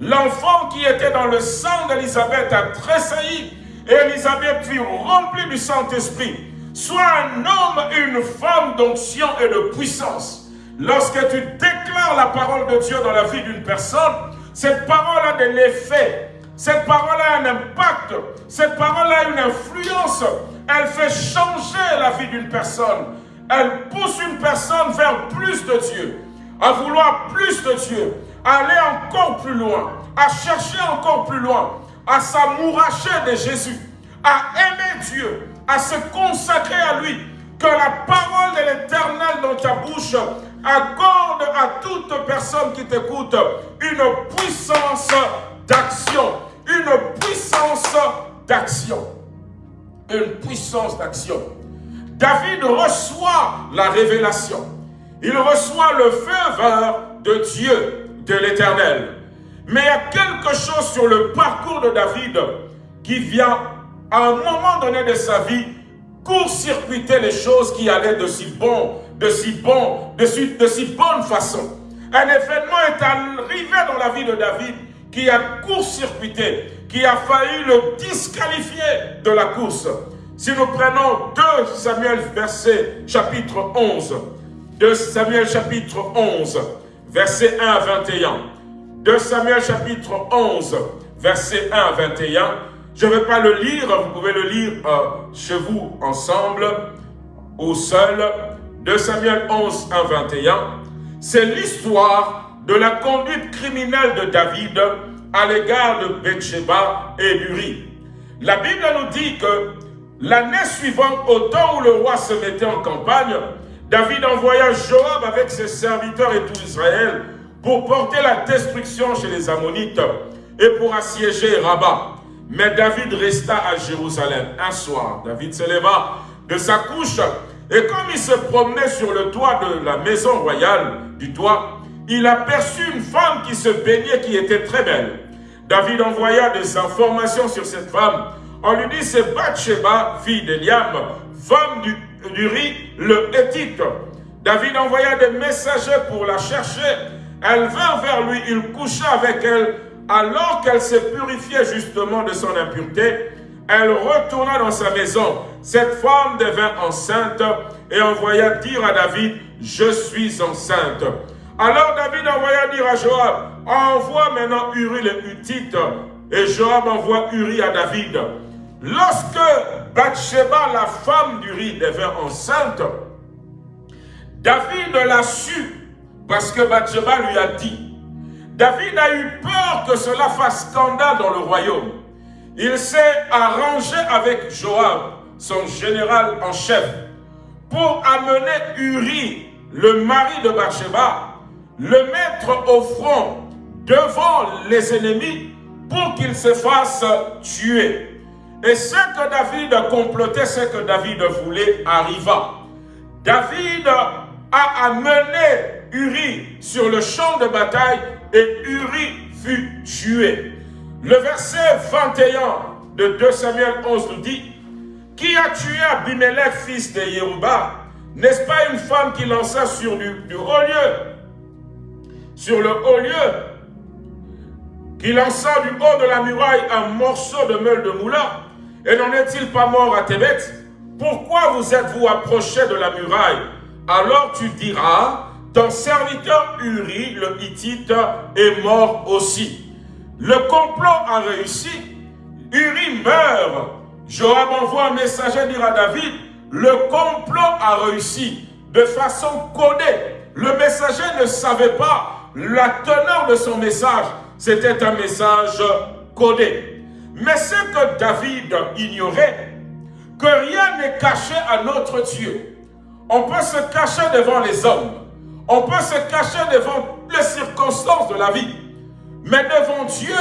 Speaker 1: l'enfant qui était dans le sang d'Elisabeth a tressailli et Elisabeth fut remplie du Saint-Esprit. Sois un homme et une femme d'onction et de puissance. Lorsque tu déclares déclare la parole de Dieu dans la vie d'une personne, cette parole a de l'effet. Cette parole a un impact. Cette parole a une influence. Elle fait changer la vie d'une personne. Elle pousse une personne vers plus de Dieu, à vouloir plus de Dieu, à aller encore plus loin, à chercher encore plus loin, à s'amouracher de Jésus, à aimer Dieu, à se consacrer à lui. Que la parole de l'éternel dans ta bouche accorde à toute personne qui t'écoute une puissance d'action. Une puissance d'action. Une puissance d'action. David reçoit la révélation. Il reçoit le faveur de Dieu, de l'éternel. Mais il y a quelque chose sur le parcours de David qui vient à un moment donné de sa vie court-circuiter les choses qui allaient de si bon, de si bon, de si, bonne façon. Un événement est arrivé dans la vie de David qui a court-circuité, qui a failli le disqualifier de la course. Si nous prenons 2 Samuel verset chapitre 11, 2 Samuel chapitre 11, verset 1 à 21, 2 Samuel chapitre 11, verset 1 à 21, je ne vais pas le lire, vous pouvez le lire euh, chez vous ensemble ou seul. 2 Samuel 11, 1, 21. C'est l'histoire de la conduite criminelle de David à l'égard de Bathsheba et d'Uri. La Bible nous dit que l'année suivante, au temps où le roi se mettait en campagne, David envoya Joab avec ses serviteurs et tout Israël pour porter la destruction chez les Ammonites et pour assiéger Rabat. Mais David resta à Jérusalem. Un soir, David se leva de sa couche et comme il se promenait sur le toit de la maison royale du toit, il aperçut une femme qui se baignait qui était très belle. David envoya des informations sur cette femme. On lui dit, c'est Bathsheba, fille d'Eliam, femme du, riz, le Hétite. David envoya des messagers pour la chercher. Elle vint vers lui, il coucha avec elle alors qu'elle se purifiait justement de son impureté, elle retourna dans sa maison. Cette femme devint enceinte et envoya dire à David, je suis enceinte. Alors David envoya dire à Joab, envoie maintenant Uri le Huttite. Et Joab envoie Uri à David. Lorsque Bathsheba, la femme d'Uri, devint enceinte, David l'a su parce que Bathsheba lui a dit, David a eu peur que cela fasse scandale dans le royaume. Il s'est arrangé avec Joab, son général en chef, pour amener Uri, le mari de Bathsheba, le mettre au front devant les ennemis pour qu'il se fasse tuer. Et ce que David complotait, ce que David voulait, arriva. David a amené Uri sur le champ de bataille et Uri fut tué. Le verset 21 de 2 Samuel 11 nous dit Qui a tué Abimelech, fils de Yeruba? N'est-ce pas une femme qui lança sur du, haut lieu Sur le haut lieu Qui lança du haut de la muraille un morceau de meule de moulin Et n'en est-il pas mort à Tébet Pourquoi vous êtes-vous approché de la muraille? Alors tu diras ton serviteur Uri, le Hittite, est mort aussi. Le complot a réussi. Uri meurt. Joab envoie un messager dire à David, le complot a réussi de façon codée. Le messager ne savait pas la teneur de son message. C'était un message codé. Mais ce que David ignorait, que rien n'est caché à notre Dieu. On peut se cacher devant les hommes. On peut se cacher devant les circonstances de la vie. Mais devant Dieu,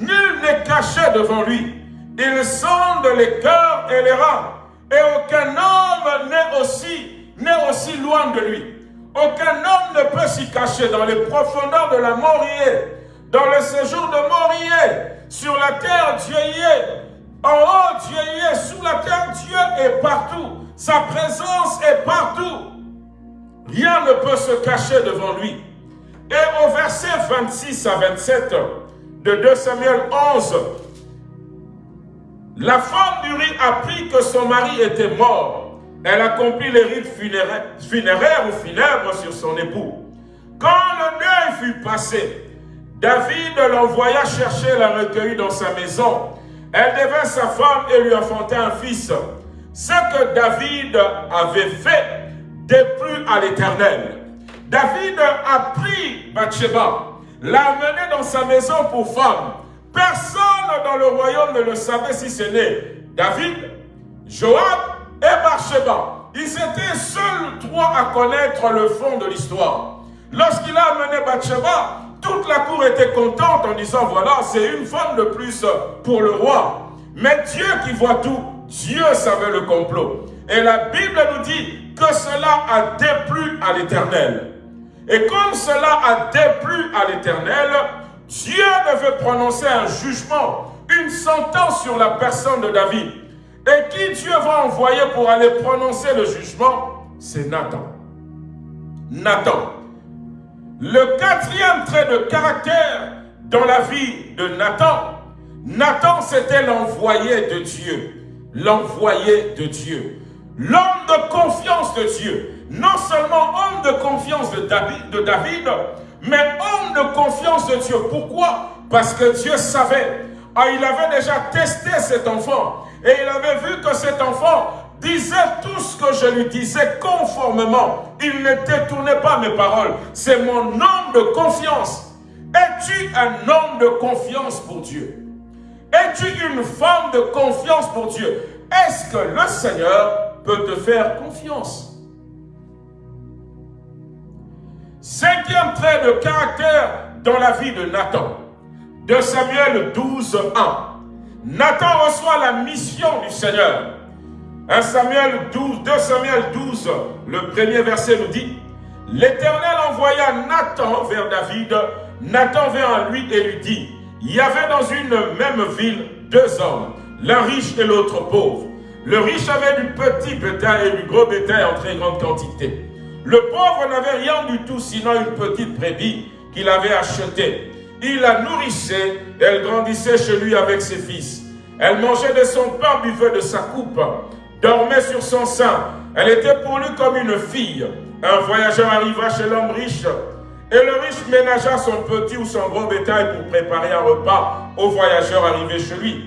Speaker 1: nul n'est caché devant lui. Il sonde les cœurs et les reins. Et aucun homme n'est aussi, aussi loin de lui. Aucun homme ne peut s'y cacher dans les profondeurs de la Morier, dans le séjour de Morier. Sur la terre, Dieu y est. En haut, Dieu y est. Sous la terre, Dieu est partout. Sa présence est partout. Rien ne peut se cacher devant lui. Et au verset 26 à 27 de 2 Samuel 11, la femme d'Uri apprit que son mari était mort. Elle accomplit les rites funéraires, funéraires ou funèbres sur son époux. Quand le deuil fut passé, David l'envoya chercher la recueillie dans sa maison. Elle devint sa femme et lui enfanta un fils. Ce que David avait fait déplut à l'Éternel. David a pris Bathsheba, l'a amenée dans sa maison pour femme. Personne dans le royaume ne le savait si ce n'est David, Joab et Bathsheba. Ils étaient seuls trois à connaître le fond de l'histoire. Lorsqu'il a amené Bathsheba, toute la cour était contente en disant, voilà, c'est une femme de plus pour le roi. Mais Dieu qui voit tout, Dieu savait le complot. Et la Bible nous dit que cela a déplu à l'éternel. Et comme cela a déplu à l'éternel, Dieu devait prononcer un jugement, une sentence sur la personne de David. Et qui Dieu va envoyer pour aller prononcer le jugement? C'est Nathan. Nathan. Le quatrième trait de caractère dans la vie de Nathan, Nathan c'était l'envoyé de Dieu. L'envoyé de Dieu. L'homme de confiance de Dieu. Non seulement homme de confiance de David, mais homme de confiance de Dieu. Pourquoi? Parce que Dieu savait. Ah, il avait déjà testé cet enfant. Et il avait vu que cet enfant disait tout ce que je lui disais conformément. Il ne détournait pas mes paroles. C'est mon homme de confiance. Es-tu un homme de confiance pour Dieu? Es-tu une femme de confiance pour Dieu? Est-ce que le Seigneur peut te faire confiance Cinquième trait de caractère dans la vie de Nathan. De Samuel 12, 1. Nathan reçoit la mission du Seigneur. 1 Samuel 12, 2 Samuel 12, le premier verset nous dit, L'Éternel envoya Nathan vers David. Nathan à lui et lui dit, il y avait dans une même ville deux hommes, l'un riche et l'autre pauvre. Le riche avait du petit bétail et du gros bétail en très grande quantité. Le pauvre n'avait rien du tout sinon une petite brebis qu'il avait achetée. Il la nourrissait, elle grandissait chez lui avec ses fils. Elle mangeait de son pain, buvait de sa coupe, dormait sur son sein. Elle était pour lui comme une fille. Un voyageur arriva chez l'homme riche, et le riche ménagea son petit ou son gros bétail pour préparer un repas au voyageur arrivé chez lui.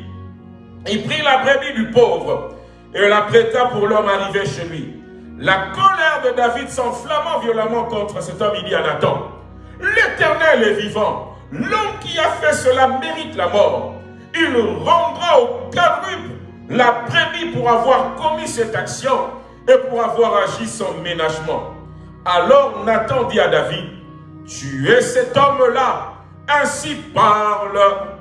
Speaker 1: Il prit la brebis du pauvre et la prêta pour l'homme arrivé chez lui. La colère de David s'enflamma violemment contre cet homme, il dit à Nathan, L'Éternel est vivant, L'homme qui a fait cela mérite la mort. Il rendra au quadruple la brebis pour avoir commis cette action et pour avoir agi son ménagement. Alors Nathan dit à David, tu es cet homme-là, ainsi parle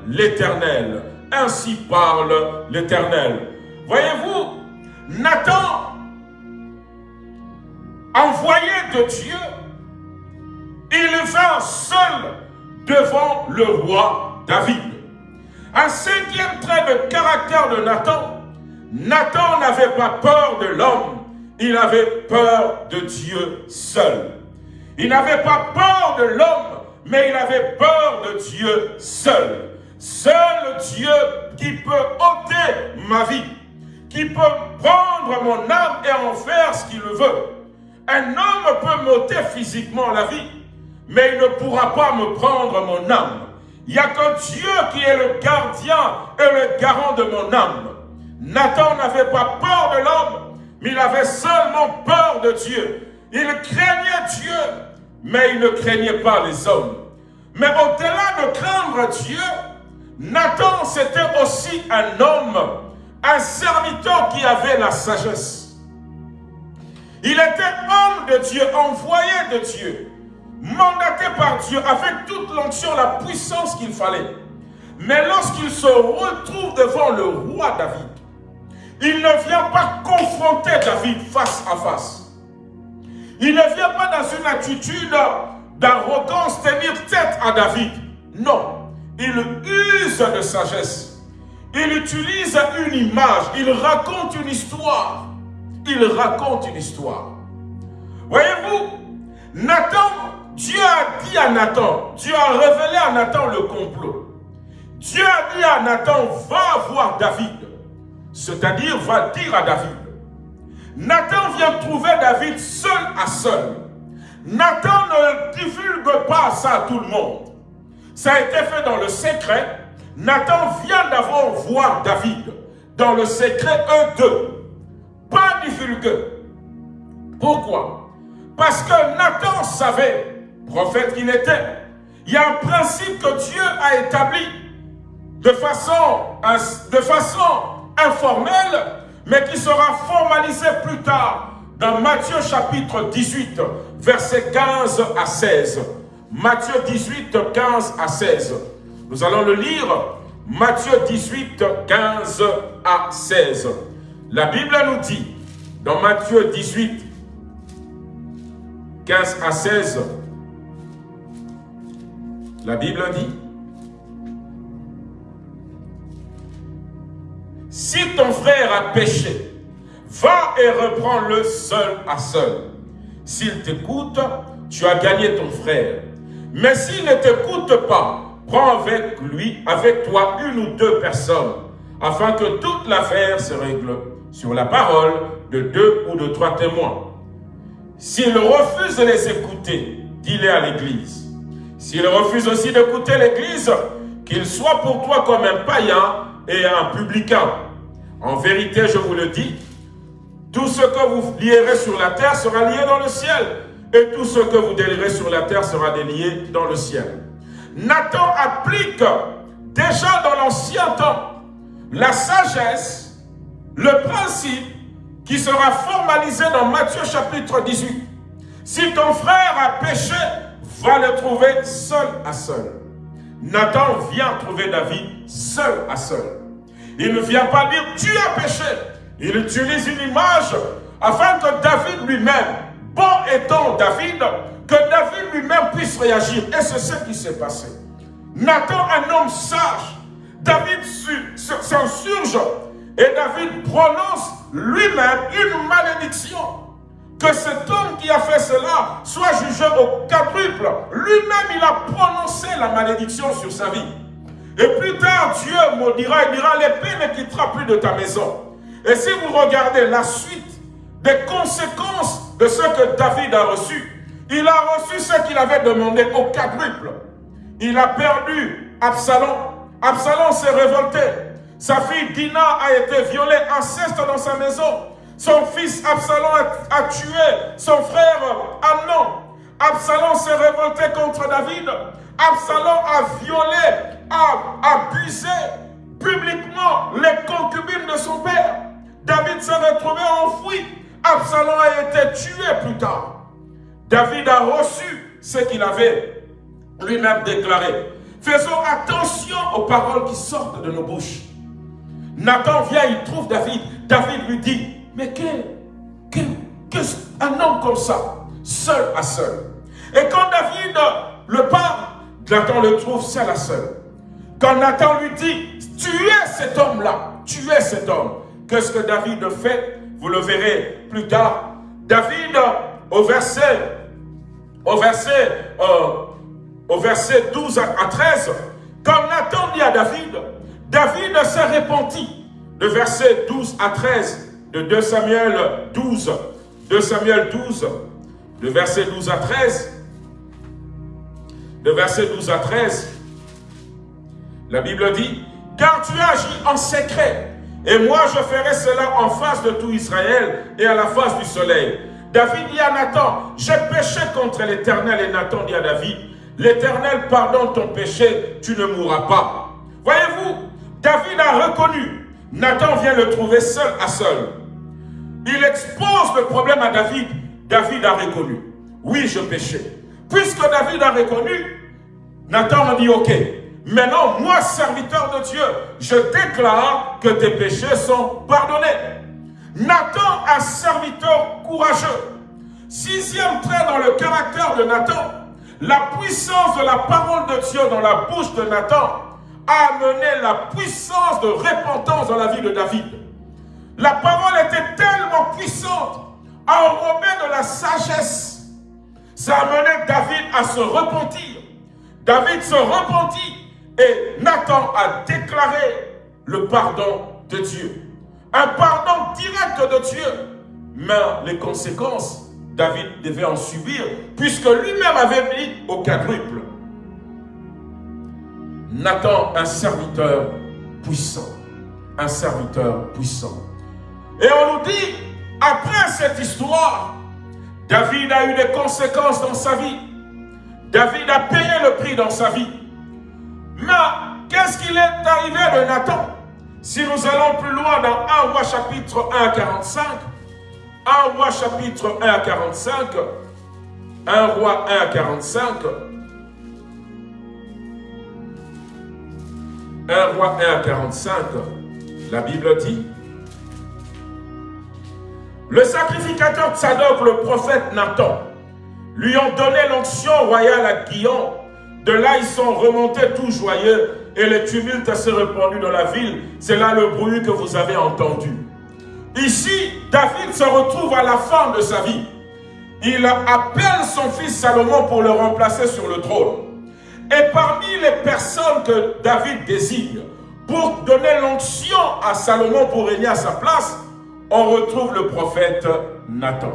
Speaker 1: l'Éternel. Ainsi parle l'Éternel. Voyez-vous, Nathan, envoyé de Dieu, il va seul devant le roi David. Un cinquième trait de caractère de Nathan, Nathan n'avait pas peur de l'homme, il avait peur de Dieu seul. Il n'avait pas peur de l'homme, mais il avait peur de Dieu seul. Seul Dieu qui peut ôter ma vie, qui peut prendre mon âme et en faire ce qu'il veut. Un homme peut m'ôter physiquement la vie, mais il ne pourra pas me prendre mon âme. Il n'y a que Dieu qui est le gardien et le garant de mon âme. Nathan n'avait pas peur de l'homme, mais il avait seulement peur de Dieu. Il craignait Dieu, mais il ne craignait pas les hommes. Mais au-delà de craindre Dieu, Nathan c'était aussi un homme, un serviteur qui avait la sagesse. Il était homme de Dieu, envoyé de Dieu mandaté par Dieu avec toute l'onction, la puissance qu'il fallait. Mais lorsqu'il se retrouve devant le roi David, il ne vient pas confronter David face à face. Il ne vient pas dans une attitude d'arrogance tenir tête à David. Non, il use de sagesse. Il utilise une image, il raconte une histoire. Il raconte une histoire. Voyez-vous, Nathan Dieu a dit à Nathan, Dieu a révélé à Nathan le complot. Dieu a dit à Nathan, va voir David. C'est-à-dire, va dire à David. Nathan vient trouver David seul à seul. Nathan ne divulgue pas ça à tout le monde. Ça a été fait dans le secret. Nathan vient d'abord voir David dans le secret, eux deux. Pas divulgué. Pourquoi? Parce que Nathan savait, prophète qu'il était, il y a un principe que Dieu a établi de façon, de façon informelle, mais qui sera formalisé plus tard dans Matthieu chapitre 18, versets 15 à 16. Matthieu 18, 15 à 16. Nous allons le lire. Matthieu 18, 15 à 16. La Bible nous dit, dans Matthieu 18, 15 à 16, la Bible dit, si ton frère a péché, va et reprends-le seul à seul. S'il t'écoute, tu as gagné ton frère. Mais s'il ne t'écoute pas, prends avec lui, avec toi, une ou deux personnes, afin que toute l'affaire se règle sur la parole de deux ou de trois témoins. S'il refuse de les écouter, dis-les à l'église. S'il refuse aussi d'écouter l'église, qu'il soit pour toi comme un païen et un publicain. En vérité, je vous le dis, tout ce que vous lierez sur la terre sera lié dans le ciel. Et tout ce que vous délierez sur la terre sera délié dans le ciel. Nathan applique déjà dans l'ancien temps la sagesse, le principe qui sera formalisé dans Matthieu chapitre 18. Si ton frère a péché, va le trouver seul à seul. Nathan vient trouver David seul à seul. Il ne vient pas dire tu as péché. Il utilise une image afin que David lui-même, bon étant David, que David lui-même puisse réagir. Et c'est ce qui s'est passé. Nathan, un homme sage, David s'insurge et David prononce lui-même une malédiction. Que cet homme qui a fait cela soit jugé au quadruple. Lui-même, il a prononcé la malédiction sur sa vie. Et plus tard, Dieu maudira, il dira, l'épée ne quittera plus de ta maison. Et si vous regardez la suite des conséquences de ce que David a reçu, il a reçu ce qu'il avait demandé au quadruple. Il a perdu Absalom. Absalom s'est révolté. Sa fille Dina a été violée, inceste dans sa maison. Son fils Absalom a, tué son frère Amnon. Absalom s'est révolté contre David. Absalom a violé, a abusé publiquement les concubines de son père. David s'est retrouvé enfoui. Absalom a été tué plus tard. David a reçu ce qu'il avait lui-même déclaré. Faisons attention aux paroles qui sortent de nos bouches. Nathan vient, il trouve David. David lui dit, mais quel, un homme comme ça, seul à seul. Et quand David le parle, Nathan le trouve seul à seul. Quand Nathan lui dit, tu cet homme-là, tu cet homme. Qu'est-ce que David fait? Vous le verrez plus tard. David, au verset, au verset, euh, au verset 12 à 13, quand Nathan dit à David, David s'est repenti. De verset 12 à 13 de 2 Samuel 12, 2 Samuel 12, de verset 12 à 13, de verset 12 à 13, la Bible dit, car tu agis en secret et moi, je ferai cela en face de tout Israël et à la face du soleil. David dit à Nathan, j'ai péché contre l'Éternel. Et Nathan dit à David, l'Éternel pardonne ton péché, tu ne mourras pas. Voyez-vous, David a reconnu. Nathan vient le trouver seul à seul. Il expose le problème à David. David a reconnu. Oui, je péchais. Puisque David a reconnu, Nathan a dit, ok, Maintenant, moi, serviteur de Dieu, je déclare que tes péchés sont pardonnés. Nathan, un serviteur courageux. Sixième trait dans le caractère de Nathan, la puissance de la parole de Dieu dans la bouche de Nathan a amené la puissance de repentance dans la vie de David. La parole était tellement puissante, enrobée de la sagesse. Ça a amené David à se repentir. David se repentit et Nathan a déclaré le pardon de Dieu. Un pardon direct de Dieu. Mais les conséquences David devait en subir, puisque lui-même avait mis au quadruple. Nathan, un serviteur puissant. Un serviteur puissant. Et on nous dit, après cette histoire, David a eu des conséquences dans sa vie. David a payé le prix dans sa vie. Mais qu'est-ce qu'il est arrivé de Nathan? Si nous allons plus loin dans 1 roi chapitre 1 à 45, 1 roi chapitre 1 à 45, 1 roi 1 à 45, 1 roi 1 à 45, la Bible dit Le sacrificateur Tsadok, le prophète Nathan, lui ont donné l'onction royale à Guillaume. De là, ils sont remontés tout joyeux et le tumulte s'est répandu dans la ville. C'est là le bruit que vous avez entendu. Ici, David se retrouve à la fin de sa vie. Il appelle son fils Salomon pour le remplacer sur le trône. Et parmi les personnes que David désigne pour donner l'onction à Salomon pour régner à sa place, on retrouve le prophète Nathan.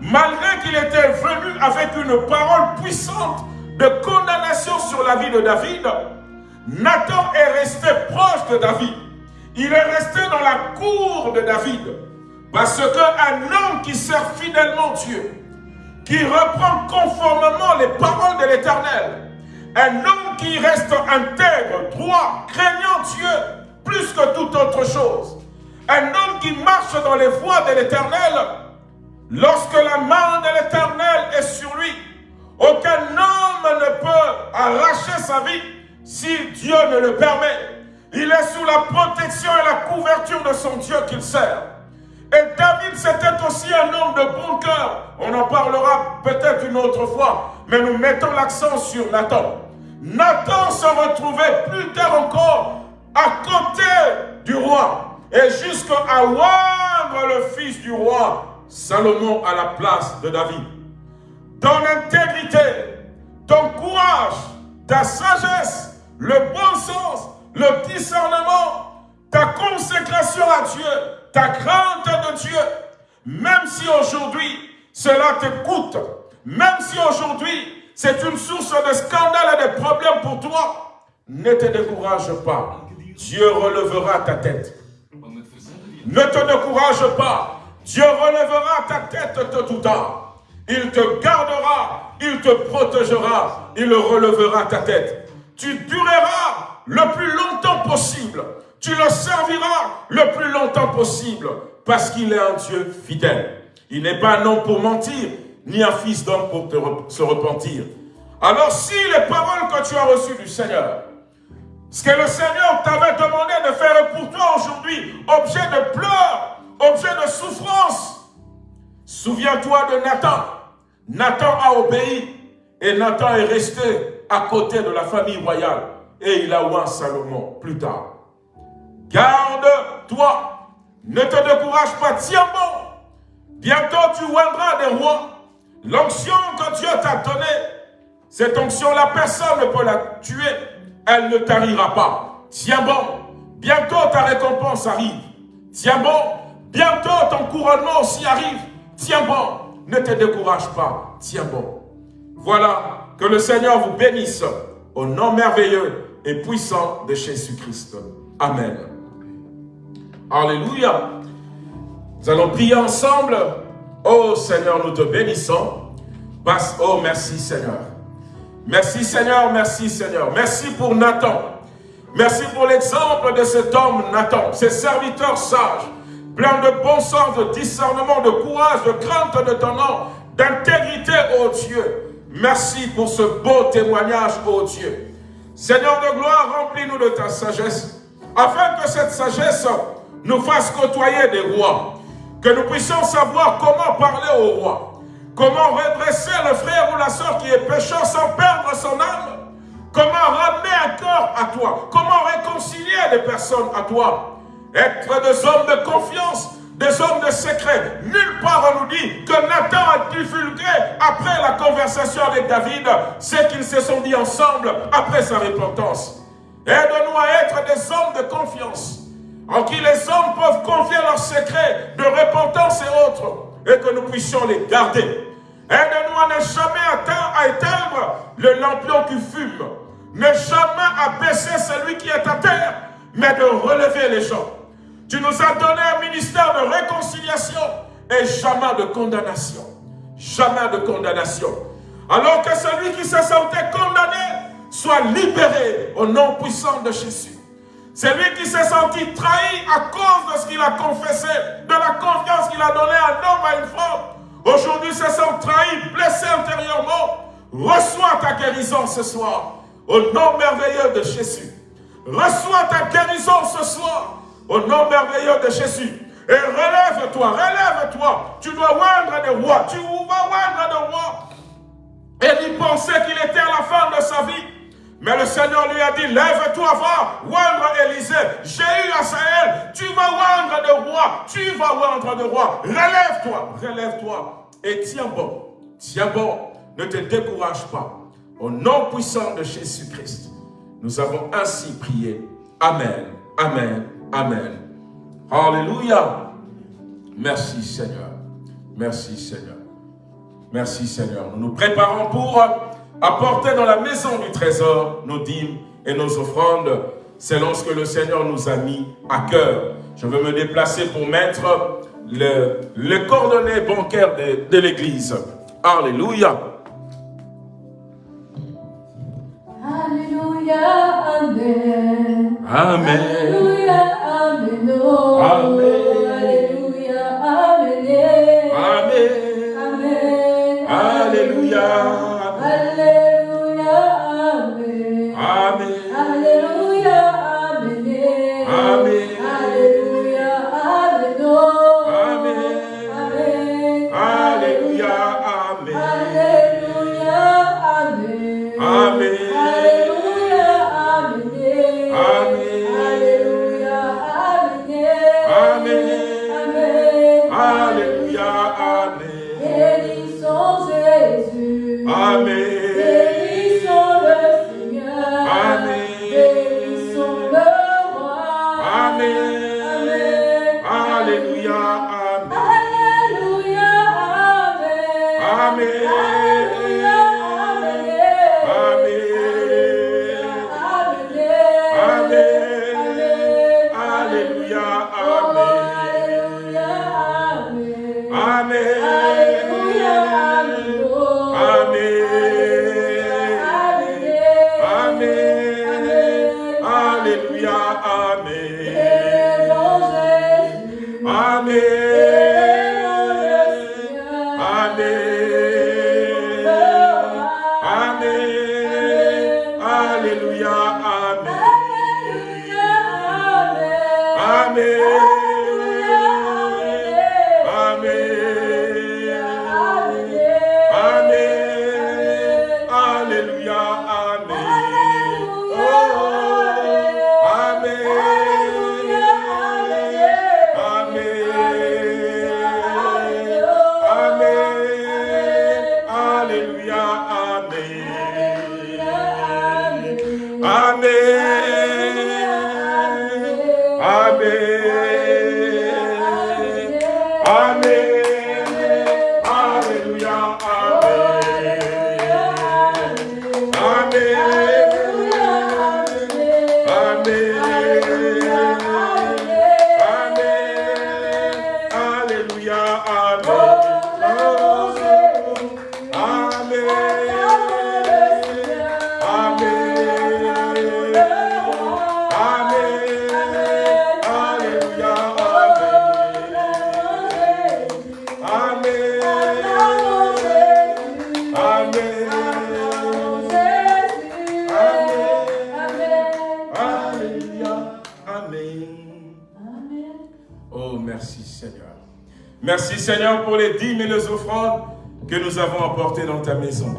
Speaker 1: Malgré qu'il était venu avec une parole puissante de condamnation sur la vie de David, Nathan est resté proche de David. Il est resté dans la cour de David. Parce qu'un homme qui sert fidèlement Dieu, qui reprend conformément les paroles de l'Éternel, un homme qui reste intègre, droit, craignant Dieu plus que toute autre chose. Un homme qui marche dans les voies de l'Éternel. Lorsque la main de l'Éternel est sur lui, aucun homme ne peut arracher sa vie si Dieu ne le permet. Il est sous la protection et la couverture de son Dieu qu'il sert. Et David, c'était aussi un homme de bon cœur. On en parlera peut-être une autre fois. Mais nous mettons l'accent sur Nathan. Nathan se retrouvait plus tard encore à côté du roi et jusqu'à oindre le fils du roi, Salomon, à la place de David. Ton intégrité, ton courage, ta sagesse, le bon sens, le discernement, ta consécration à Dieu, ta crainte de Dieu, même si aujourd'hui cela te coûte, même si aujourd'hui c'est une source de scandale et de problèmes pour toi, ne te décourage pas. Dieu relèvera ta tête. Ne te décourage pas. Dieu relèvera ta tête tôt ou tard. Il te gardera, il te protégera, il relèvera ta tête. Tu dureras le plus longtemps possible. Tu le serviras le plus longtemps possible parce qu'il est un Dieu fidèle. Il n'est pas un homme pour mentir, ni un fils d'homme pour se repentir. Alors si les paroles que tu as reçues du Seigneur, ce que le Seigneur t'avait demandé de faire pour toi aujourd'hui, objet de pleurs, objet de souffrance, souviens-toi de Nathan. Nathan a obéi et Nathan est resté à côté de la famille royale et il a oint Salomon plus tard. Garde-toi, ne te décourage pas, tiens bon. Bientôt tu oindras des rois. L'onction que Dieu t'a donnée, cette onction, la personne ne peut la tuer. Elle ne tarira pas. Tiens bon, bientôt ta récompense arrive. Tiens bon, bientôt ton couronnement aussi arrive. Tiens bon, ne te décourage pas. Tiens bon. Voilà, que le Seigneur vous bénisse au nom merveilleux et puissant de Jésus-Christ. Amen. Alléluia. Nous allons prier ensemble. Oh Seigneur, nous te bénissons. Oh, merci Seigneur. Merci Seigneur, merci Seigneur. Merci pour Nathan. Merci pour l'exemple de cet homme Nathan, ce serviteur sage, plein de bon sens, de discernement, de courage, de crainte de ton nom, d'intégrité, ô Dieu. Merci pour ce beau témoignage, ô Dieu. Seigneur de gloire, remplis-nous de ta sagesse, afin que cette sagesse nous fasse côtoyer des rois, que nous puissions savoir comment parler aux rois, comment redresser le frère ou la soeur qui est pécheur sans perdre son âme, comment ramener un corps à toi, comment réconcilier des personnes à toi, être des hommes de confiance, des hommes de secret. Nulle part on nous dit que Nathan a divulgué après la conversation avec David ce qu'ils se sont dit ensemble après sa repentance. Aide-nous à être des hommes de confiance. en qui les hommes peuvent confier leurs secrets de repentance et autres, et que nous puissions les garder. Aide-nous à ne jamais atteindre, à éteindre le lampion qui fume, ne jamais abaisser celui qui est à terre, mais de relever les gens. Tu nous as donné un ministère de réconciliation et jamais de condamnation. Jamais de condamnation. Alors que celui qui se sentait condamné soit libéré au nom puissant de Jésus. Celui qui s'est senti trahi à cause de ce qu'il a confessé, de la confiance qu'il a donnée à un homme, à une femme, aujourd'hui se sent trahi, blessé intérieurement, reçois ta guérison ce soir, au nom merveilleux de Jésus. Reçois ta guérison ce soir, au nom merveilleux de Jésus. Et relève-toi, relève-toi. Tu dois oindre des rois. Tu vas oindre des rois. Et il pensait qu'il était à la fin de sa vie. Mais le Seigneur lui a dit, lève-toi, va, oindre Élisée. J'ai eu à Sahel, tu vas oindre de roi, tu vas oindre de roi. Relève-toi, relève-toi et tiens bon, tiens bon, ne te décourage pas. Au nom puissant de Jésus-Christ, nous avons ainsi prié. Amen, Amen, Amen. Alléluia. Merci Seigneur. Merci Seigneur. Merci Seigneur. Nous nous préparons pour apporter dans la maison du trésor nos dîmes et nos offrandes selon ce que le Seigneur nous a mis à cœur. Je veux me déplacer pour mettre le, les coordonnées bancaires de, de l'Église. Alléluia.
Speaker 2: Alléluia, Amen.
Speaker 1: Amen.
Speaker 2: Alléluia, Amen. Seigneur
Speaker 1: pour les dîmes et les offrandes que nous avons apportées dans ta maison.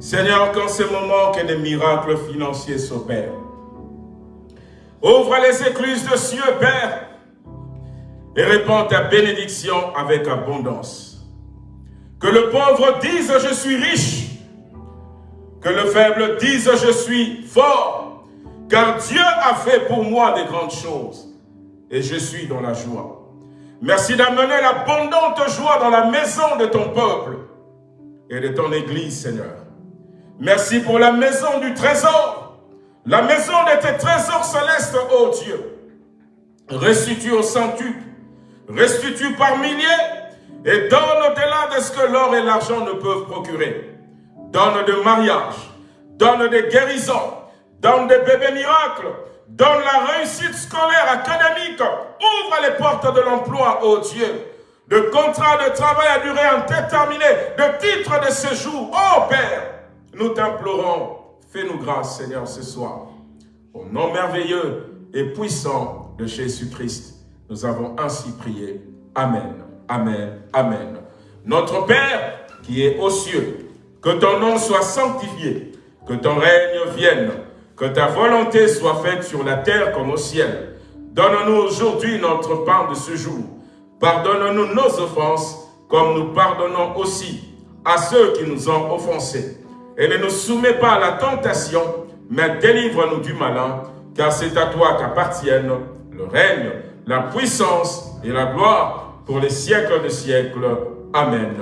Speaker 1: Seigneur, qu'en ce moment que des miracles financiers s'opèrent. Ouvre les écluses de cieux, Père, et répands ta bénédiction avec abondance. Que le pauvre dise « je suis riche », que le faible dise « je suis fort », car Dieu a fait pour moi de grandes choses. et je suis dans la joie. Merci d'amener l'abondante joie dans la maison de ton peuple et de ton église, Seigneur. Merci pour la maison du trésor, la maison de tes trésors célestes, ô Dieu. Restitue au centuple, restitue par milliers et donne au-delà de ce que l'or et l'argent ne peuvent procurer. Donne de mariages, donne des guérisons, donne des bébés miracles, donne la réussite scolaire, académique, ouvre les portes de l'emploi, ô Dieu, de contrats de travail à durée indéterminée, de titres de séjour, ô Père, nous t'implorons, fais-nous grâce, Seigneur, ce soir. Au nom merveilleux et puissant de Jésus-Christ, nous avons ainsi prié. Amen, Amen, Amen. Notre Père qui est aux cieux, que ton nom soit sanctifié, que ton règne vienne, que ta volonté soit faite sur la terre comme au ciel. Donne-nous aujourd'hui notre pain de ce jour. Pardonne-nous nos offenses, comme nous pardonnons aussi à ceux qui nous ont offensés. Et ne nous soumets pas à la tentation, mais délivre-nous du malin, car c'est à toi qu'appartiennent le règne, la puissance et la gloire pour les siècles de siècles. Amen.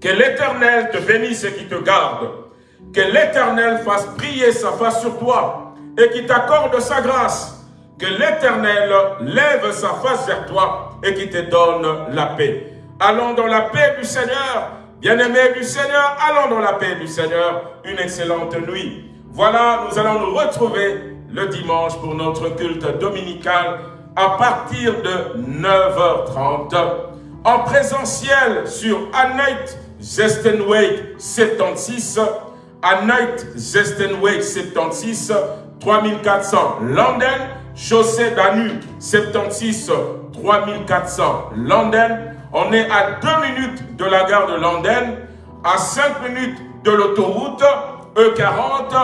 Speaker 1: Que l'Éternel te bénisse et qui te garde que l'Éternel fasse briller sa face sur toi et qu'il t'accorde sa grâce. Que l'Éternel lève sa face vers toi et qu'il te donne la paix. Allons dans la paix du Seigneur. Bien-aimés du Seigneur, allons dans la paix du Seigneur. Une excellente nuit. Voilà, nous allons nous retrouver le dimanche pour notre culte dominical à partir de 9h30 en présentiel sur Annette Zestenweg 76 Night Zestenweg 76 3400 London, chaussée d'Anu 76 3400 London. On est à 2 minutes de la gare de London, à 5 minutes de l'autoroute E40.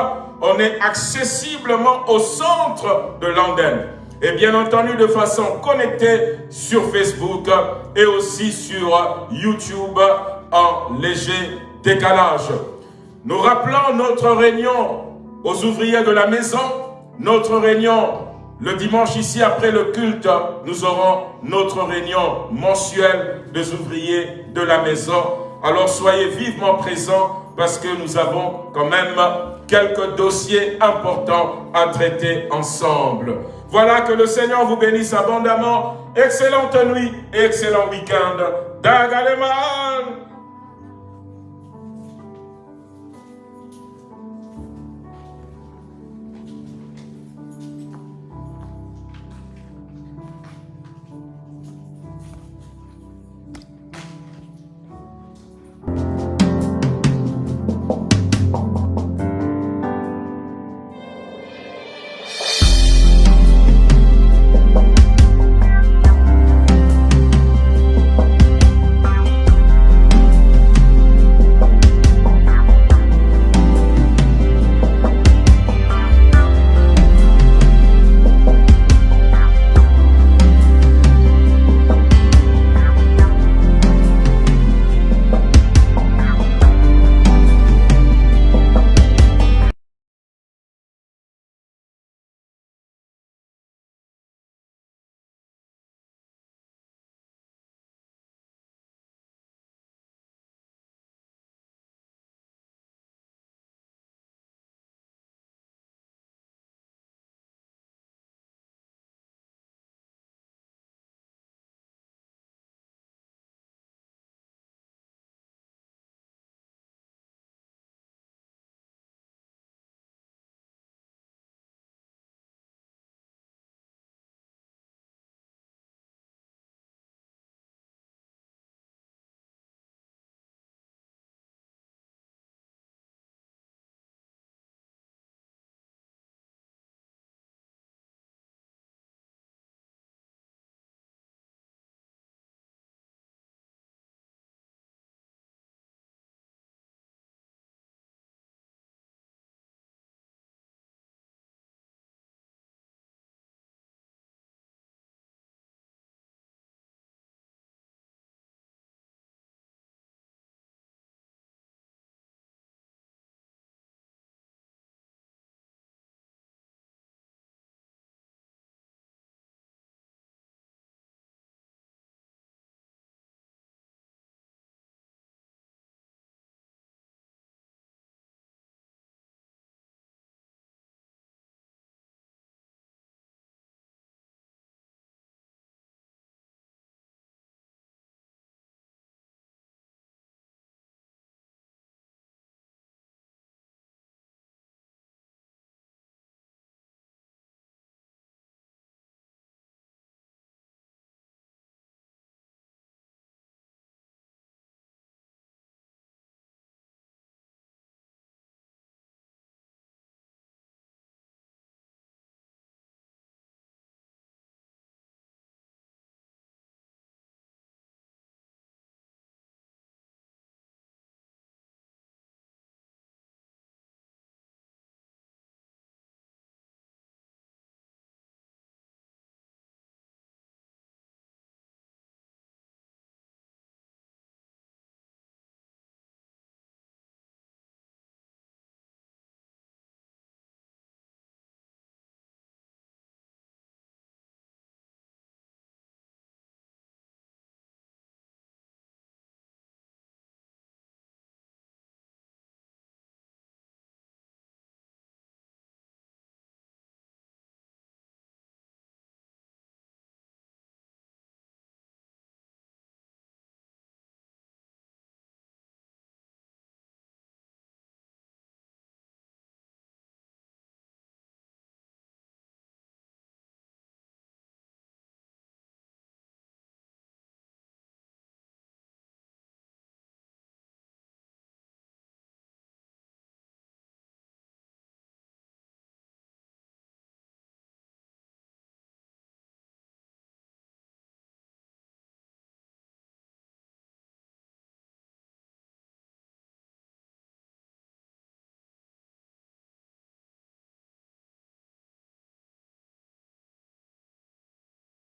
Speaker 1: On est accessiblement au centre de London. Et bien entendu de façon connectée sur Facebook et aussi sur YouTube en léger décalage. Nous rappelons notre réunion aux ouvriers de la maison, notre réunion le dimanche ici après le culte, nous aurons notre réunion mensuelle des ouvriers de la maison. Alors soyez vivement présents parce que nous avons quand même quelques dossiers importants à traiter ensemble. Voilà que le Seigneur vous bénisse abondamment. Excellente nuit et excellent week-end. Dagalema